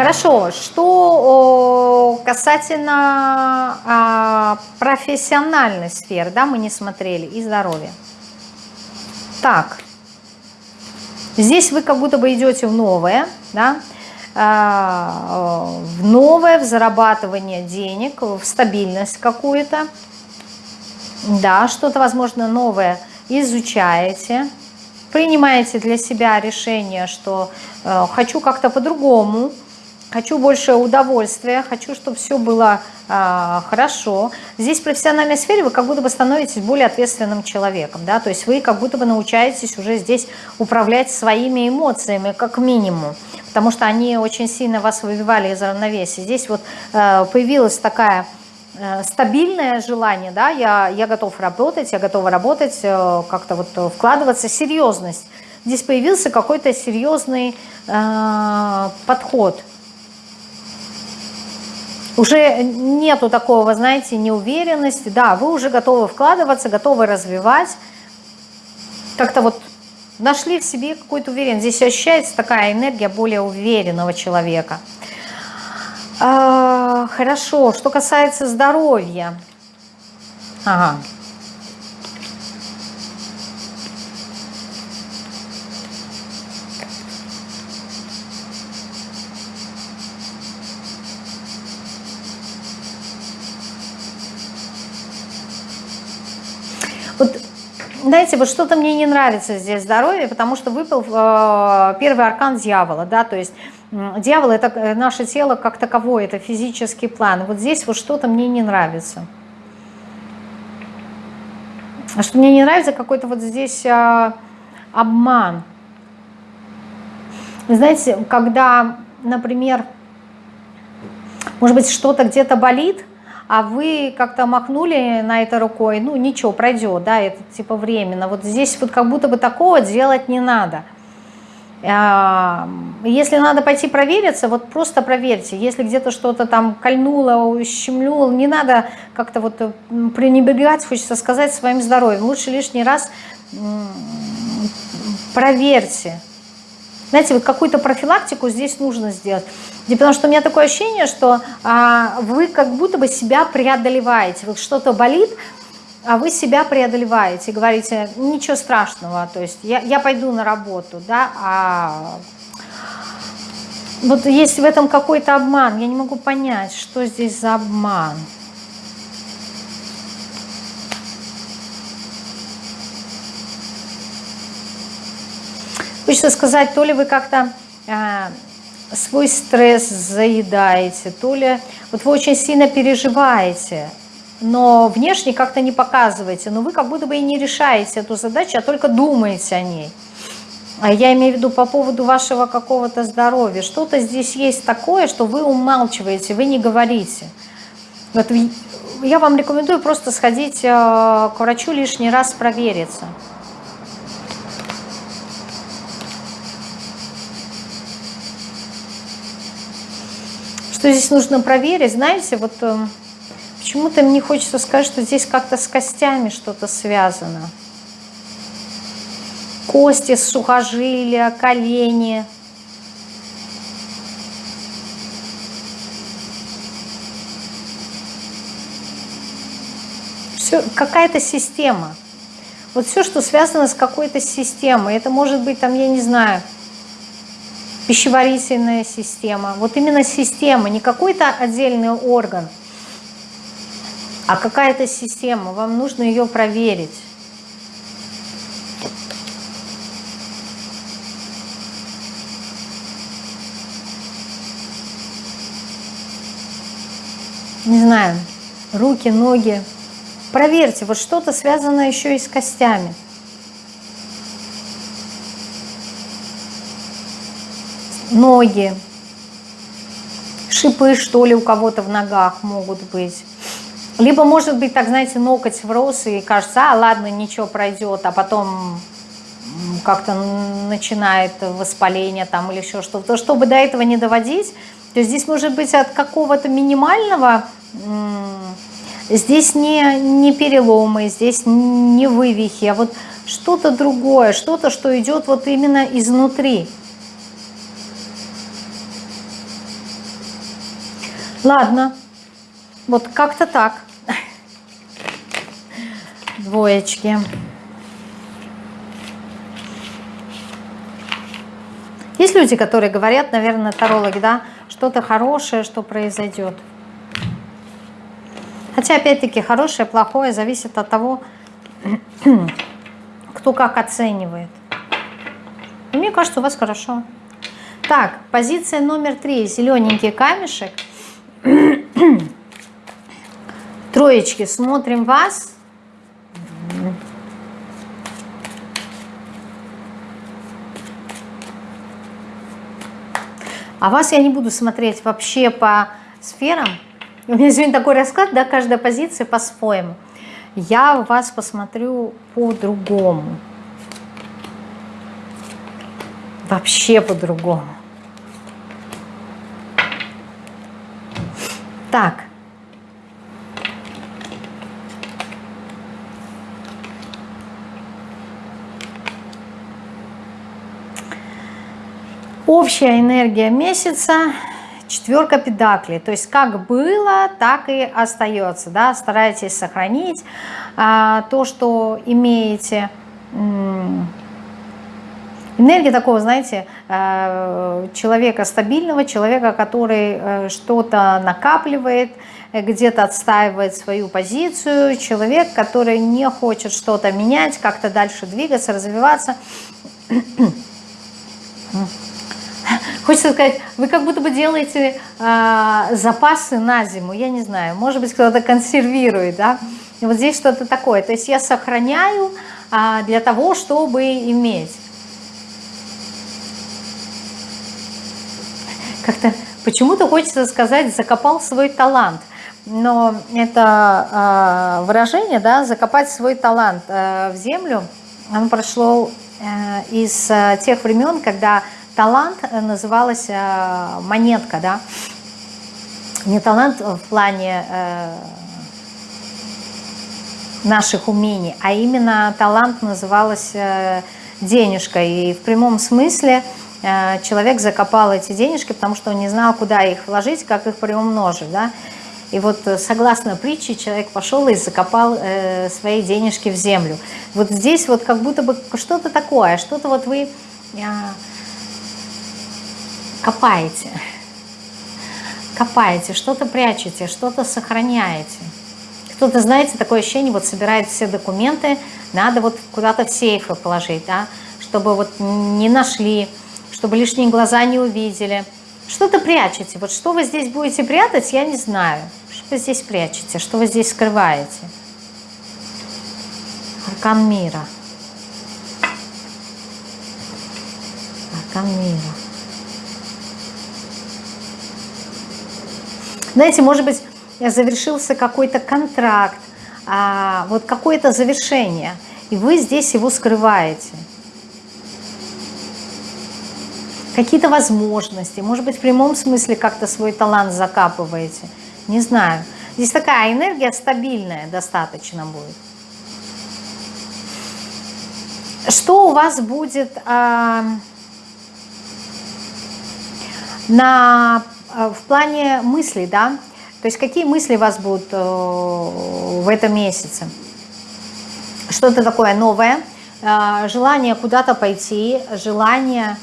Хорошо, что касательно а, профессиональной сферы, да, мы не смотрели, и здоровья. Так, здесь вы как будто бы идете в новое, да, а, в новое, в зарабатывание денег, в стабильность какую-то, да, что-то, возможно, новое – изучаете, принимаете для себя решение, что э, хочу как-то по-другому, хочу больше удовольствия, хочу, чтобы все было э, хорошо. Здесь в профессиональной сфере вы как будто бы становитесь более ответственным человеком, да, то есть вы как будто бы научаетесь уже здесь управлять своими эмоциями, как минимум, потому что они очень сильно вас выбивали из равновесия. Здесь вот э, появилась такая Э, стабильное желание, да, я, я готов работать, я готова работать, э, как-то вот вкладываться, серьезность. Здесь появился какой-то серьезный э, подход. Уже нету такого, знаете, неуверенности, да, вы уже готовы вкладываться, готовы развивать, как-то вот нашли в себе какую-то уверенность. Здесь ощущается такая энергия более уверенного человека. А, хорошо, что касается здоровья. Ага. Знаете, вот что-то мне не нравится здесь здоровье, потому что выпал э, первый аркан дьявола, да, то есть Дьявол – это э, наше тело как таковое, это физический план. Вот здесь вот что-то мне не нравится. Что мне не нравится, какой-то вот здесь а, обман. Знаете, когда, например, может быть, что-то где-то болит, а вы как-то махнули на это рукой, ну ничего, пройдет, да, это типа временно. Вот здесь вот как будто бы такого делать не надо. А, если надо пойти провериться, вот просто проверьте. Если где-то что-то там кольнуло, ущемлюло, не надо как-то вот пренебрегать, хочется сказать, своим здоровьем. Лучше лишний раз проверьте. Знаете, вот какую-то профилактику здесь нужно сделать. Потому что у меня такое ощущение, что а, вы как будто бы себя преодолеваете. Вот что-то болит, а вы себя преодолеваете, говорите, ничего страшного, то есть я, я пойду на работу, да, а вот есть в этом какой-то обман, я не могу понять, что здесь за обман. Хочется сказать, то ли вы как-то э, свой стресс заедаете, то ли вот вы очень сильно переживаете, но внешне как-то не показываете, но вы как будто бы и не решаете эту задачу, а только думаете о ней. А я имею в виду по поводу вашего какого-то здоровья. Что-то здесь есть такое, что вы умалчиваете, вы не говорите. Вот я вам рекомендую просто сходить э, к врачу лишний раз провериться. Что здесь нужно проверить? Знаете, вот э, почему-то мне хочется сказать, что здесь как-то с костями что-то связано. Кости, сухожилия, колени. Какая-то система. Вот все, что связано с какой-то системой. Это может быть, там, я не знаю, пищеварительная система. Вот именно система, не какой-то отдельный орган, а какая-то система. Вам нужно ее проверить. Не знаю, руки, ноги. Проверьте, вот что-то связано еще и с костями. Ноги, шипы, что ли, у кого-то в ногах могут быть. Либо, может быть, так, знаете, ноготь врос, и кажется, а, ладно, ничего пройдет, а потом как-то начинает воспаление там или еще что-то. Чтобы до этого не доводить, то здесь может быть от какого-то минимального, здесь не, не переломы, здесь не вывихи, а вот что-то другое, что-то, что идет вот именно изнутри. Ладно, вот как-то так. Двоечки. Есть люди, которые говорят, наверное, тарологи, да, что-то хорошее, что произойдет. Хотя, опять-таки, хорошее, плохое зависит от того, кто как оценивает. мне кажется, у вас хорошо. Так, позиция номер три. Зелененький камешек – Троечки, смотрим вас. А вас я не буду смотреть вообще по сферам. У меня сегодня такой расклад, да, каждая позиция по-своему. Я вас посмотрю по-другому. Вообще по-другому. Так. Общая энергия месяца четверка педаклей. То есть как было, так и остается. Да? Старайтесь сохранить а, то, что имеете. Энергия такого, знаете, э, человека стабильного, человека, который э, что-то накапливает, э, где-то отстаивает свою позицию, человек, который не хочет что-то менять, как-то дальше двигаться, развиваться. Хочется сказать, вы как будто бы делаете э, запасы на зиму, я не знаю, может быть, кто-то консервирует, да, и вот здесь что-то такое. То есть я сохраняю э, для того, чтобы иметь. Как-то почему-то хочется сказать, закопал свой талант. Но это э, выражение, да, закопать свой талант э, в землю, оно прошло э, из э, тех времен, когда талант называлась э, монетка, да, не талант в плане э, наших умений, а именно талант называлась э, денежкой. И в прямом смысле – человек закопал эти денежки, потому что он не знал, куда их вложить, как их приумножить. Да? И вот э, согласно притче человек пошел и закопал э, свои денежки в землю. Вот здесь вот как будто бы что-то такое, что-то вот вы э, копаете, копаете, что-то прячете, что-то сохраняете. Кто-то, знаете, такое ощущение, вот собирает все документы, надо вот куда-то в сейфы положить, да, чтобы вот не нашли, чтобы лишние глаза не увидели. Что-то прячете. Вот что вы здесь будете прятать, я не знаю. Что вы здесь прячете, что вы здесь скрываете. Аркан мира. Аркан мира. Знаете, может быть, завершился какой-то контракт, а, вот какое-то завершение, и вы здесь его скрываете. Какие-то возможности, может быть, в прямом смысле как-то свой талант закапываете, не знаю. Здесь такая энергия стабильная достаточно будет. Что у вас будет э, на, э, в плане мыслей, да? То есть какие мысли у вас будут э, в этом месяце? Что-то такое новое, э, желание куда-то пойти, желание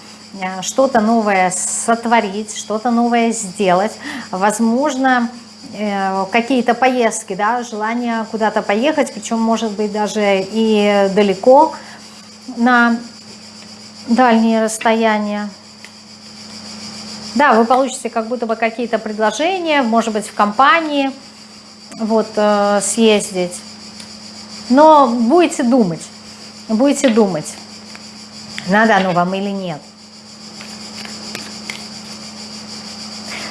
что-то новое сотворить, что-то новое сделать, возможно, э, какие-то поездки, да, желание куда-то поехать, причем может быть даже и далеко на дальние расстояния. Да, вы получите как будто бы какие-то предложения, может быть, в компании, вот, э, съездить. Но будете думать, будете думать, надо оно вам или нет.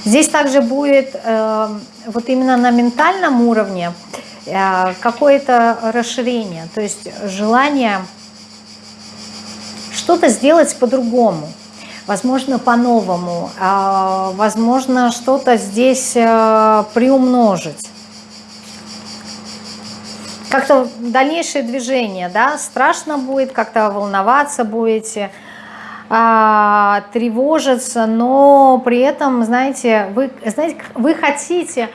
Здесь также будет э, вот именно на ментальном уровне э, какое-то расширение, то есть желание что-то сделать по-другому, возможно, по-новому, э, возможно, что-то здесь э, приумножить. Как-то дальнейшее движение, да, страшно будет, как-то волноваться будете, а, тревожиться, но при этом, знаете, вы, знаете, вы хотите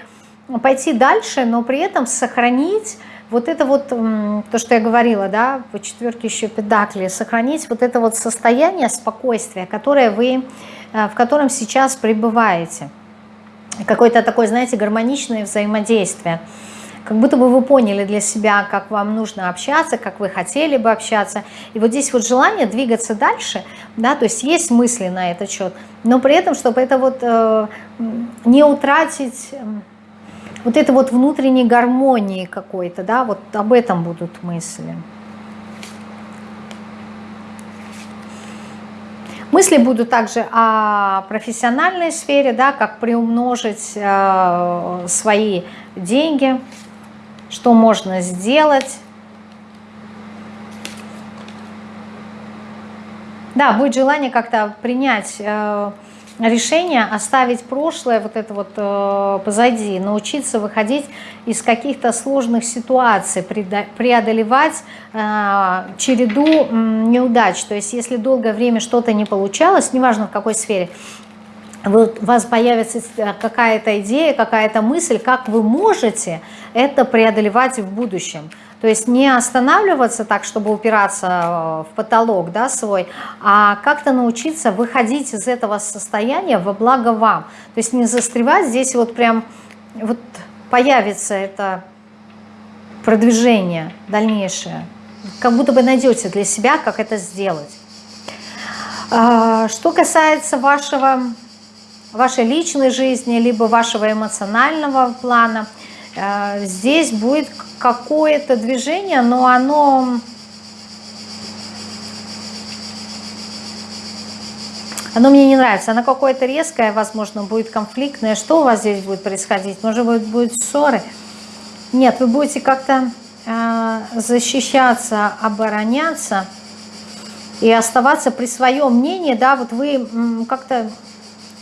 пойти дальше, но при этом сохранить вот это вот, то, что я говорила, да, по четверке еще педакли, сохранить вот это вот состояние спокойствия, которое вы, э, в котором сейчас пребываете. Какое-то такое, знаете, гармоничное взаимодействие как будто бы вы поняли для себя, как вам нужно общаться, как вы хотели бы общаться. И вот здесь вот желание двигаться дальше, да, то есть есть мысли на этот счет, но при этом, чтобы это вот э, не утратить э, вот это вот внутренней гармонии какой-то, да, вот об этом будут мысли. Мысли будут также о профессиональной сфере, да, как приумножить э, свои деньги, что можно сделать. Да, будет желание как-то принять э, решение, оставить прошлое, вот это вот э, позади, научиться выходить из каких-то сложных ситуаций, преодолевать э, череду неудач. То есть если долгое время что-то не получалось, неважно в какой сфере, вот у вас появится э, какая-то идея, какая-то мысль, как вы можете это преодолевать в будущем. То есть не останавливаться так, чтобы упираться э, в потолок да, свой, а как-то научиться выходить из этого состояния во благо вам. То есть не застревать здесь вот прям, вот появится это продвижение дальнейшее. Как будто бы найдете для себя, как это сделать. А, что касается вашего вашей личной жизни, либо вашего эмоционального плана. Э, здесь будет какое-то движение, но оно... Оно мне не нравится, оно какое-то резкое, возможно, будет конфликтное. Что у вас здесь будет происходить? Может быть, будут ссоры? Нет, вы будете как-то э, защищаться, обороняться и оставаться при своем мнении, да, вот вы как-то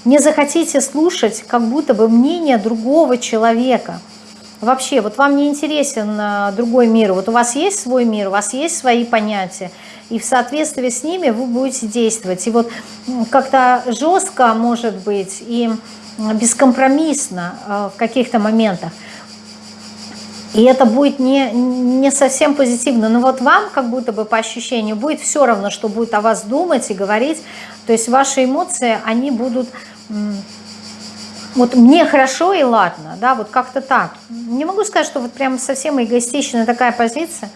не захотите слушать как будто бы мнение другого человека. Вообще, вот вам не интересен а, другой мир, вот у вас есть свой мир, у вас есть свои понятия, и в соответствии с ними вы будете действовать. И вот как-то жестко, может быть, и бескомпромиссно а, в каких-то моментах. И это будет не, не совсем позитивно. Но вот вам, как будто бы по ощущению, будет все равно, что будет о вас думать и говорить. То есть ваши эмоции, они будут вот мне хорошо и ладно, да, вот как-то так. Не могу сказать, что вот прям совсем эгоистичная такая позиция,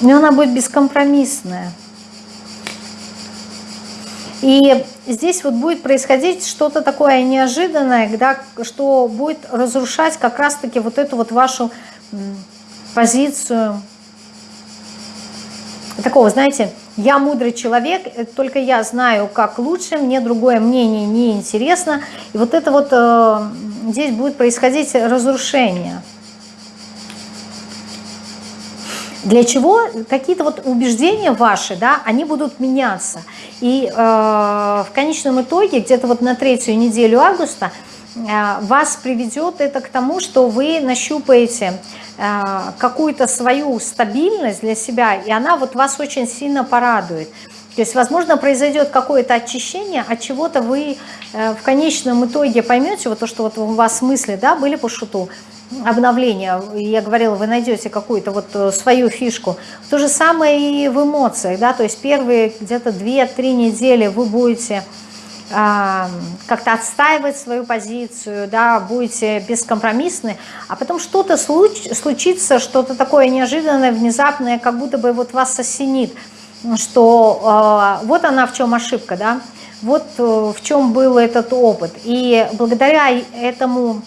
но она будет бескомпромиссная. И здесь вот будет происходить что-то такое неожиданное, да, что будет разрушать как раз-таки вот эту вот вашу позицию такого, знаете, я мудрый человек, э, только я знаю, как лучше, мне другое мнение не интересно. И вот это вот э, здесь будет происходить разрушение. Для чего какие-то вот убеждения ваши, да, они будут меняться. И э, в конечном итоге, где-то вот на третью неделю августа, вас приведет это к тому, что вы нащупаете э, какую-то свою стабильность для себя, и она вот вас очень сильно порадует. То есть, возможно, произойдет какое-то очищение, от чего-то вы э, в конечном итоге поймете, вот то, что вот у вас мысли да, были по шуту, обновления, я говорила, вы найдете какую-то вот э, свою фишку. То же самое и в эмоциях, да, то есть первые где-то 2-3 недели вы будете как-то отстаивать свою позицию, да, будете бескомпромиссны, а потом что-то случ, случится, что-то такое неожиданное, внезапное, как будто бы вот вас осенит – что э, вот она в чем ошибка, да, вот э, в чем был этот опыт. И благодаря этому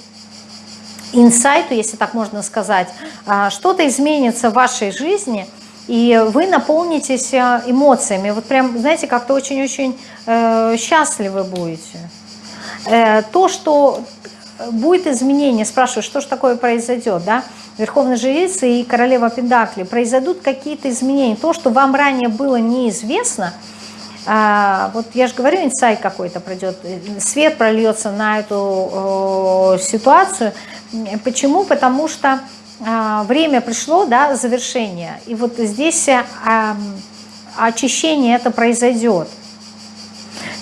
инсайту, если так можно сказать, э, что-то изменится в вашей жизни, и вы наполнитесь э, эмоциями. Вот прям, знаете, как-то очень-очень э, счастливы будете. Э, то, что будет изменение, спрашиваю, что же такое произойдет, да, Верховная Жрица и Королева Пендакли, произойдут какие-то изменения. То, что вам ранее было неизвестно, а, вот я же говорю, инсайт какой-то пройдет, свет прольется на эту ситуацию. Почему? Потому что время пришло, да, завершение. И вот здесь а, очищение это произойдет.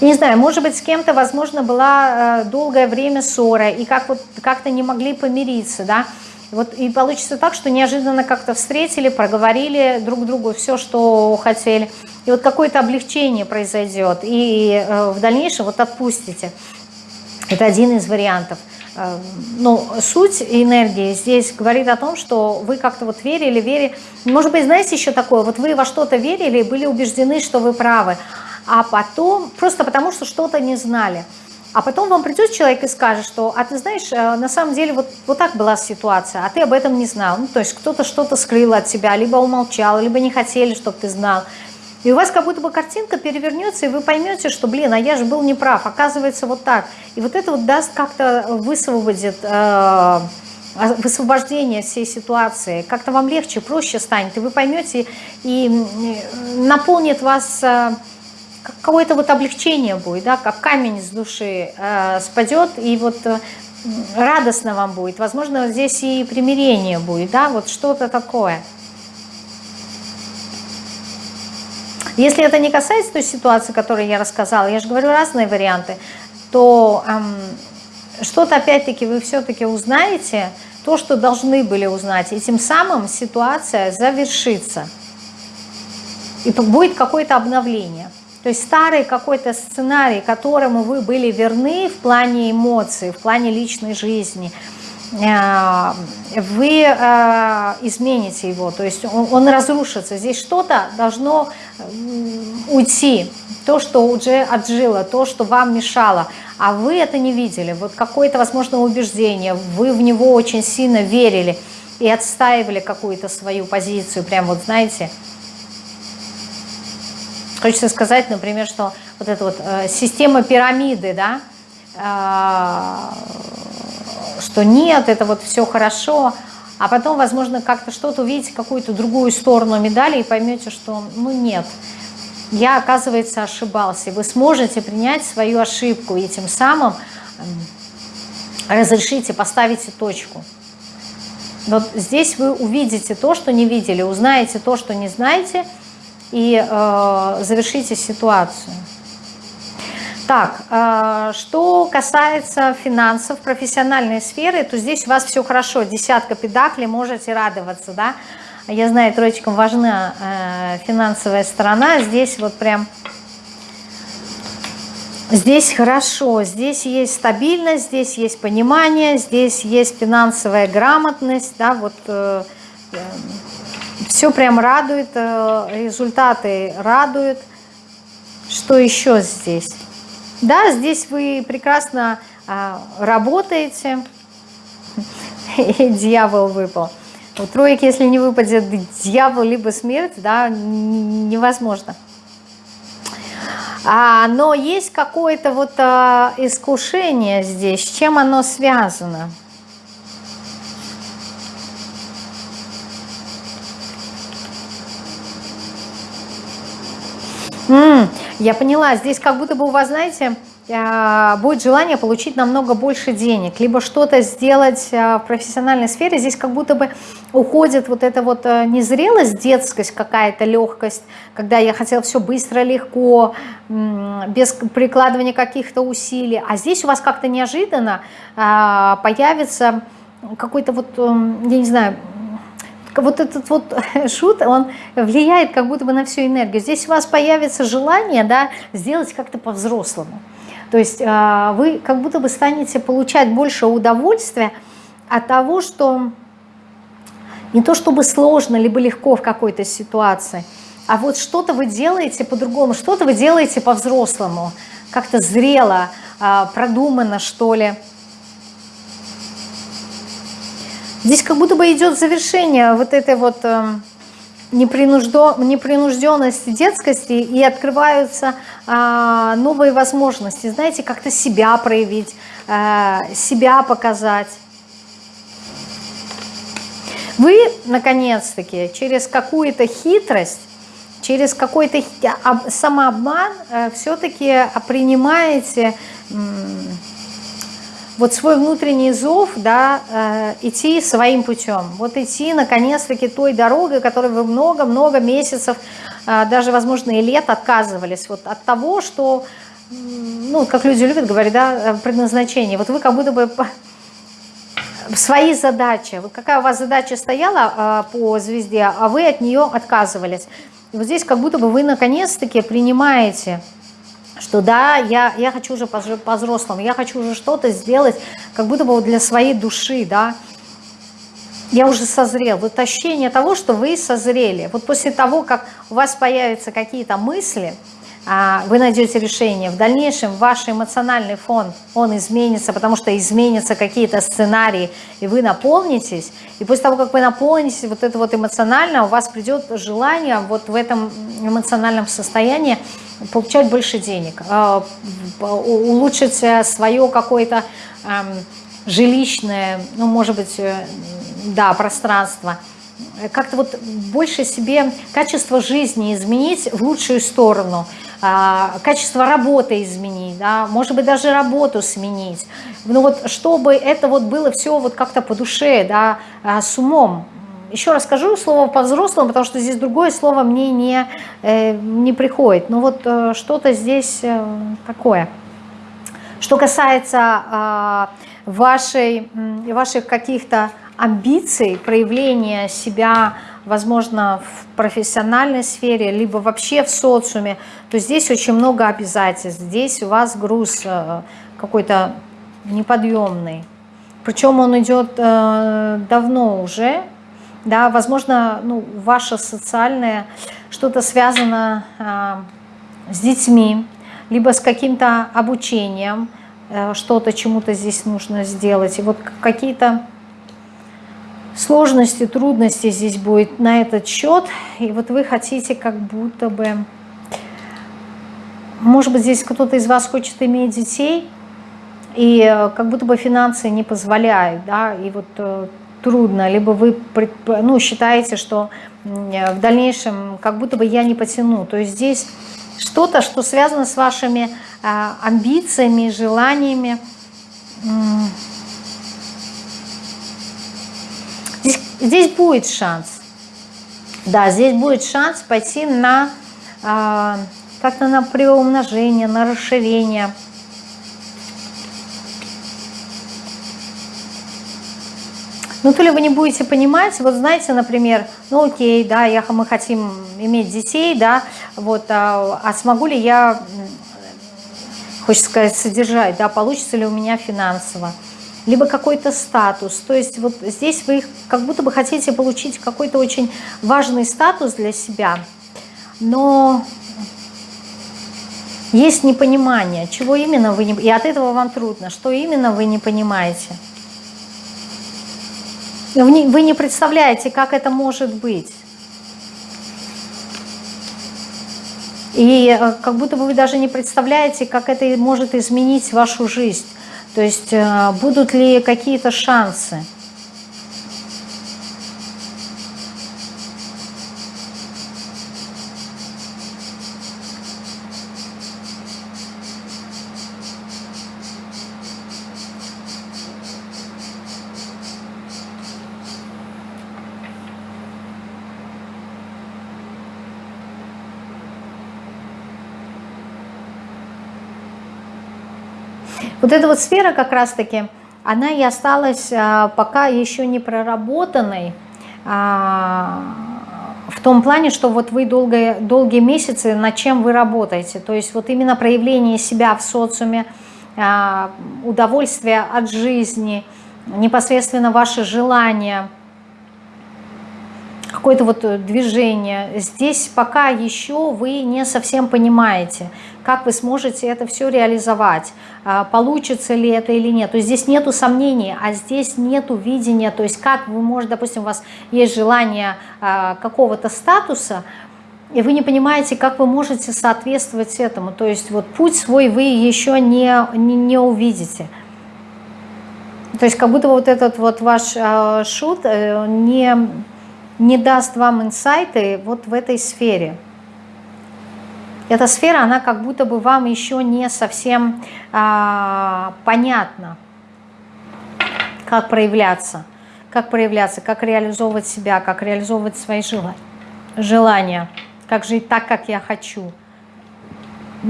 Не знаю, может быть, с кем-то, возможно, была долгое время ссора, и как вот как-то не могли помириться, да, вот и получится так, что неожиданно как-то встретили, проговорили друг другу все, что хотели. И вот какое-то облегчение произойдет. И э, в дальнейшем вот отпустите. Это один из вариантов. Э, ну, суть энергии здесь говорит о том, что вы как-то вот верили, верили. Может быть, знаете еще такое, вот вы во что-то верили и были убеждены, что вы правы, а потом, просто потому что что-то не знали. А потом вам придет человек и скажет, что, а ты знаешь, э, на самом деле вот, вот так была ситуация, а ты об этом не знал. Ну, то есть кто-то что-то скрыл от тебя, либо умолчал, либо не хотели, чтобы ты знал. И у вас как будто бы картинка перевернется, и вы поймете, что, блин, а я же был неправ, оказывается, вот так. И вот это вот даст как-то высвободит э, высвобождение всей ситуации. Как-то вам легче, проще станет, и вы поймете, и наполнит вас... Э, какое-то вот облегчение будет, да, как камень с души э, спадет, и вот э, радостно вам будет. Возможно, здесь и примирение будет, да, вот что-то такое. Если это не касается той ситуации, которую я рассказала, я же говорю разные варианты, то эм, что-то опять-таки вы все-таки узнаете, то, что должны были узнать, и тем самым ситуация завершится. И будет какое-то обновление. То есть старый какой-то сценарий, которому вы были верны в плане эмоций, в плане личной жизни, вы э, измените его, то есть он, разрушится. Здесь что-то должно уйти, то, что уже отжило, то, что вам мешало, а вы это не видели. Вот какое-то, возможно, убеждение, вы в него очень сильно верили и отстаивали какую-то свою позицию, прям вот знаете, Хочется сказать, например, что вот эта вот э, система пирамиды, да, э, что нет, это вот все хорошо, а потом, возможно, как-то что-то увидите, какую-то другую сторону медали и поймете, что, ну, нет, я, оказывается, ошибался. Вы сможете принять свою ошибку и тем самым разрешите, поставите точку. Вот здесь вы увидите то, что не видели, узнаете то, что не знаете – и э, завершите ситуацию. Так, э, что касается финансов, профессиональной сферы, то здесь у вас все хорошо, десятка педаклей, можете радоваться, да. Я знаю, троечкам важна э, финансовая сторона, здесь вот прям, здесь хорошо, здесь есть стабильность, здесь есть понимание, здесь есть финансовая грамотность, да, вот... Э, все прям радует, э, результаты радуют. Что еще здесь? Да, здесь вы прекрасно а, работаете. И дьявол выпал. У троек, если не выпадет дьявол, либо смерть, да, невозможно. А, но есть какое-то вот а, искушение здесь. С чем оно связано? М -м, я поняла, здесь как будто бы у вас, знаете, э, будет желание получить намного больше денег, либо что-то сделать э, в профессиональной сфере. Здесь как будто бы уходит вот эта вот э, незрелость, детскость какая-то, легкость, когда я хотела все быстро, легко, без прикладывания каких-то усилий. А здесь у вас как-то неожиданно появится какой-то вот, эм, я не знаю, вот этот вот шут, он влияет как будто бы на всю энергию. Здесь у вас появится желание да, сделать как-то по-взрослому. То есть а, вы как будто бы станете получать больше удовольствия от того, что не то чтобы сложно, либо легко в какой-то ситуации, а вот что-то вы делаете по-другому, что-то вы делаете по-взрослому, как-то зрело, а, продумано, что ли. Здесь как будто бы идет завершение вот этой вот эм, непринужденности, детскости, и открываются а, новые возможности, знаете, как-то себя проявить, а, себя показать. Вы, наконец-таки, через какую-то хитрость, через какой-то самообман э, все-таки принимаете вот свой внутренний зов, да, э, идти своим путем. Вот идти, наконец-таки, той дорогой, которой вы много-много месяцев, э, даже, возможно, и лет отказывались. Вот от того, что, ну, как люди любят говорить, да, э, предназначение. Вот вы как будто бы свои задачи. Вот какая у вас задача стояла по звезде, а вы от нее отказывались. И вот здесь как будто бы вы, наконец-таки, принимаете что да, я, я хочу уже по-взрослому, я хочу уже что-то сделать, как будто бы для своей души, да, я уже созрел. Вот ощущение того, что вы созрели. Вот после того, как у вас появятся какие-то мысли, вы найдете решение. В дальнейшем ваш эмоциональный фон, он изменится, потому что изменятся какие-то сценарии, и вы наполнитесь. И после того, как вы наполнитесь вот это вот эмоционально, у вас придет желание вот в этом эмоциональном состоянии получать больше денег, а, улучшить э, свое какое-то жилищное, ну, может быть, э, да, пространство, как-то вот больше себе качество жизни изменить в лучшую сторону, а, качество работы изменить, да, может быть, даже работу сменить. Ну вот, чтобы это вот было все вот как-то по душе, да, а, с умом, еще раз скажу слово по-взрослому, потому что здесь другое слово мне не, э, не приходит. Но ну вот э, что-то здесь э, такое. Что касается а, вашей, ваших каких-то амбиций, проявления себя, возможно, в профессиональной сфере, либо вообще в социуме, то здесь очень много обязательств. Здесь у вас груз какой-то неподъемный. Причем он идет давно уже, да, возможно, ну, ваше социальное что-то связано а, с детьми, либо с каким-то обучением, а, что-то чему-то здесь нужно сделать. И вот какие-то сложности, трудности здесь будет на этот счет. И вот вы хотите как будто бы... Может быть, здесь кто-то из вас хочет иметь детей, и э, как будто бы финансы не позволяют, да, и вот э, трудно, либо вы ну, считаете, что в дальнейшем как будто бы я не потяну. То есть здесь что-то, что связано с вашими амбициями, желаниями. Здесь, здесь будет шанс. Да, здесь будет шанс пойти на а, как-то на приумножение, на расширение – Ну, то ли вы не будете понимать, вот знаете, например, ну окей, да, я, мы хотим иметь детей, да, вот, а, а смогу ли я, хочется сказать, содержать, да, получится ли у меня финансово, либо какой-то статус, то есть вот здесь вы как будто бы хотите получить какой-то очень важный статус для себя, но есть непонимание, чего именно вы не... И от этого вам трудно, что именно вы не понимаете. Вы не представляете, как это может быть. И э, как будто бы вы даже не представляете, как это может изменить вашу жизнь. То есть э, будут ли какие-то шансы. Вот эта вот сфера как раз-таки, она и осталась а, пока еще не проработанной, а, в том плане, что вот вы долгие, долгие месяцы, над чем вы работаете. То есть вот именно проявление себя в социуме, а, удовольствие от жизни, непосредственно ваши желания, какое-то вот движение. Здесь пока еще вы не совсем понимаете, как вы сможете это все реализовать, а, получится ли это или нет. То есть здесь нету сомнений, а здесь нету видения, то есть как вы можете, допустим, у вас есть желание а, какого-то статуса, и вы не понимаете, как вы можете соответствовать этому. То есть вот путь свой вы еще не, не, не увидите. То есть как будто вот этот вот ваш э, шут э, не, не даст вам инсайты вот в этой сфере. Эта сфера, она как будто бы вам еще не совсем а, понятна, как проявляться, как проявляться, как реализовывать себя, как реализовывать свои желания, как жить так, как я хочу.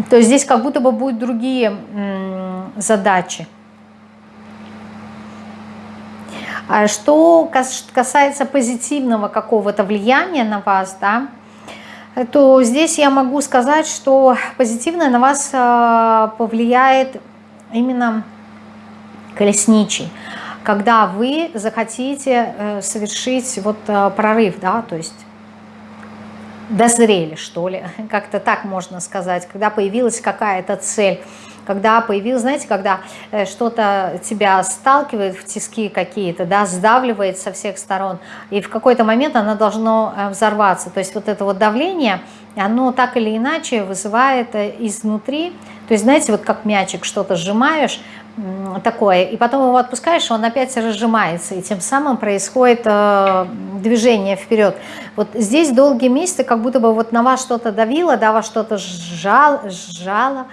То есть здесь как будто бы будут другие задачи. А что касается позитивного какого-то влияния на вас, да, то здесь я могу сказать, что позитивно на вас а, повлияет именно колесничий, когда вы захотите э, совершить вот э, прорыв, да, то есть дозрели, что ли, как-то так можно сказать, когда появилась какая-то цель, когда появилось, знаете, когда э, что-то тебя сталкивает в тиски какие-то, да, сдавливает со всех сторон, и в какой-то момент оно должно э, взорваться. То есть вот это вот давление, оно так или иначе вызывает э, изнутри, то есть знаете, вот как мячик что-то сжимаешь, такое, и потом его отпускаешь, он опять разжимается, и тем самым происходит э, движение вперед. Вот здесь долгие месяцы как будто бы вот на вас что-то давило, да, вас что-то сжал, сжало,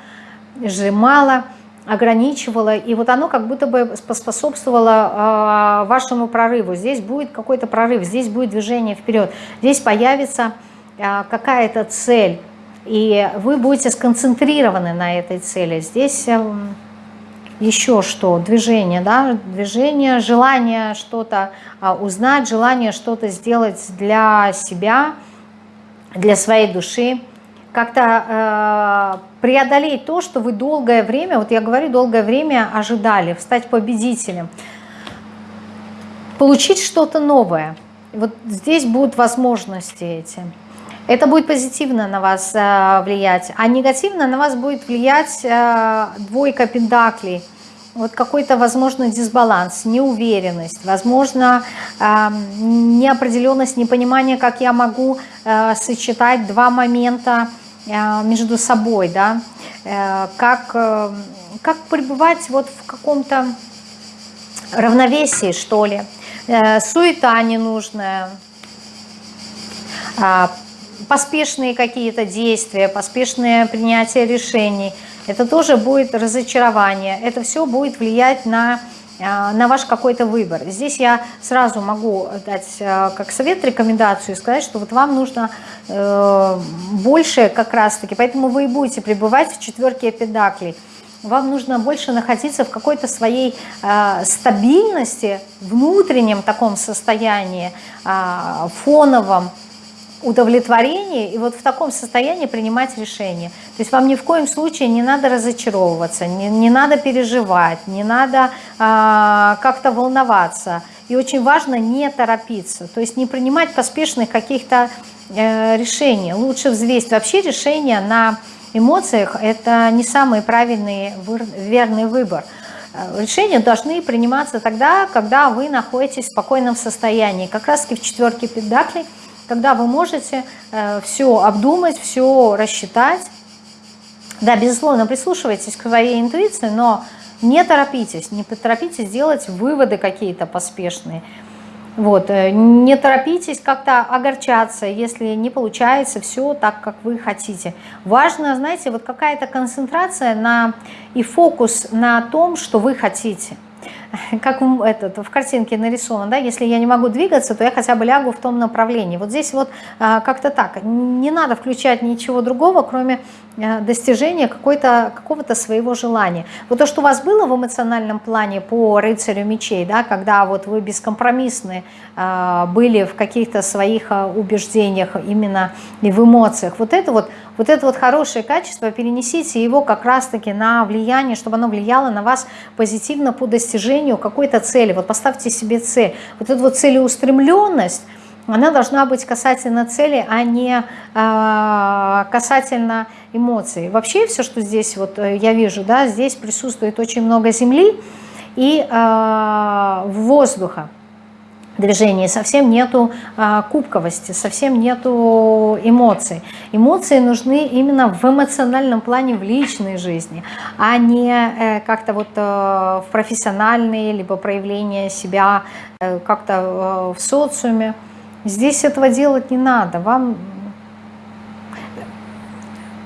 сжимала, ограничивала, и вот оно как будто бы поспособствовало э, вашему прорыву. Здесь будет какой-то прорыв, здесь будет движение вперед, здесь появится э, какая-то цель, и вы будете сконцентрированы на этой цели. Здесь э, еще что? Движение, да, движение, желание что-то э, узнать, желание что-то сделать для себя, для своей души, как-то э, преодолеть то, что вы долгое время, вот я говорю, долгое время ожидали, стать победителем, получить что-то новое. Вот здесь будут возможности эти. Это будет позитивно на вас э, влиять, а негативно на вас будет влиять э, двойка пентаклей. Вот какой-то, возможно, дисбаланс, неуверенность, возможно, э, неопределенность, непонимание, как я могу э, сочетать два момента, между собой, да, э, как, э, как пребывать вот в каком-то равновесии, что ли, суета ненужная, а, поспешные какие-то действия, поспешное принятие решений, это тоже будет разочарование, это все будет влиять на на ваш какой-то выбор. Здесь я сразу могу дать а, как совет, рекомендацию сказать, что вот вам нужно э, больше как раз-таки, поэтому вы и будете пребывать в четверке педаклей. Вам нужно больше находиться в какой-то своей э, стабильности, внутреннем таком состоянии, э, фоновом, удовлетворении и вот в таком состоянии принимать решения. То есть вам ни в коем случае не надо разочаровываться, не, не надо переживать, не надо а, как-то волноваться. И очень важно не торопиться, то есть не принимать поспешных каких-то э, решений. Лучше взвесить. Вообще решения на эмоциях – это не самый правильный, верный выбор. Э, решения должны приниматься тогда, когда вы находитесь в спокойном состоянии. Как раз в четверке педаклей – когда вы можете э, все обдумать, все рассчитать. Да, безусловно, прислушивайтесь к своей интуиции, но не торопитесь, не торопитесь делать выводы какие-то поспешные. Вот, э, не торопитесь как-то огорчаться, если не получается все так, как вы хотите. Важно, знаете, вот какая-то концентрация на, и фокус на том, что вы хотите. как этот, в картинке нарисовано, да, если я не могу двигаться, то я хотя бы лягу в том направлении. Вот здесь вот а, как-то так, не надо включать ничего другого, кроме а, достижения какого-то своего желания. Вот то, что у вас было в эмоциональном плане по рыцарю мечей, да, когда вот вы бескомпромиссны а, были в каких-то своих убеждениях, именно и в эмоциях, вот это вот, вот это вот хорошее качество, перенесите его как раз-таки на влияние, чтобы оно влияло на вас позитивно по достижению какой-то цели. Вот поставьте себе цель. Вот эта вот целеустремленность, она должна быть касательно цели, а не э, касательно эмоций. Вообще все, что здесь вот э, я вижу, да, здесь присутствует очень много земли и э, воздуха движении, совсем нету а, кубковости, совсем нету эмоций. Эмоции нужны именно в эмоциональном плане в личной жизни, а не э, как-то вот э, в профессиональные, либо проявление себя э, как-то э, в социуме. Здесь этого делать не надо. Вам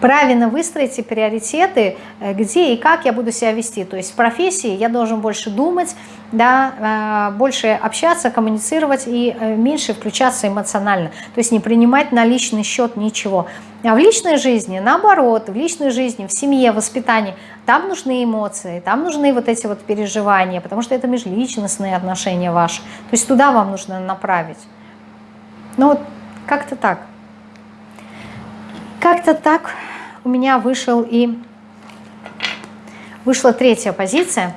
правильно выстроите приоритеты, э, где и как я буду себя вести. То есть в профессии я должен больше думать, да, э, больше общаться, коммуницировать и э, меньше включаться эмоционально. То есть не принимать на личный счет ничего. А в личной жизни, наоборот, в личной жизни, в семье, в воспитании, там нужны эмоции, там нужны вот эти вот переживания, потому что это межличностные отношения ваши. То есть туда вам нужно направить. Ну вот как-то так. Как-то так у меня вышел и вышла третья позиция.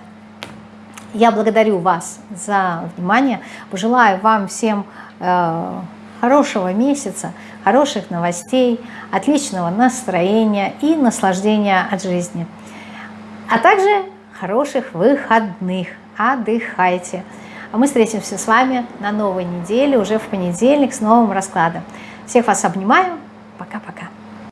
Я благодарю вас за внимание. Пожелаю вам всем э, хорошего месяца, хороших новостей, отличного настроения и наслаждения от жизни. А также хороших выходных. Отдыхайте. А мы встретимся с вами на новой неделе, уже в понедельник с новым раскладом. Всех вас обнимаю. Пока-пока.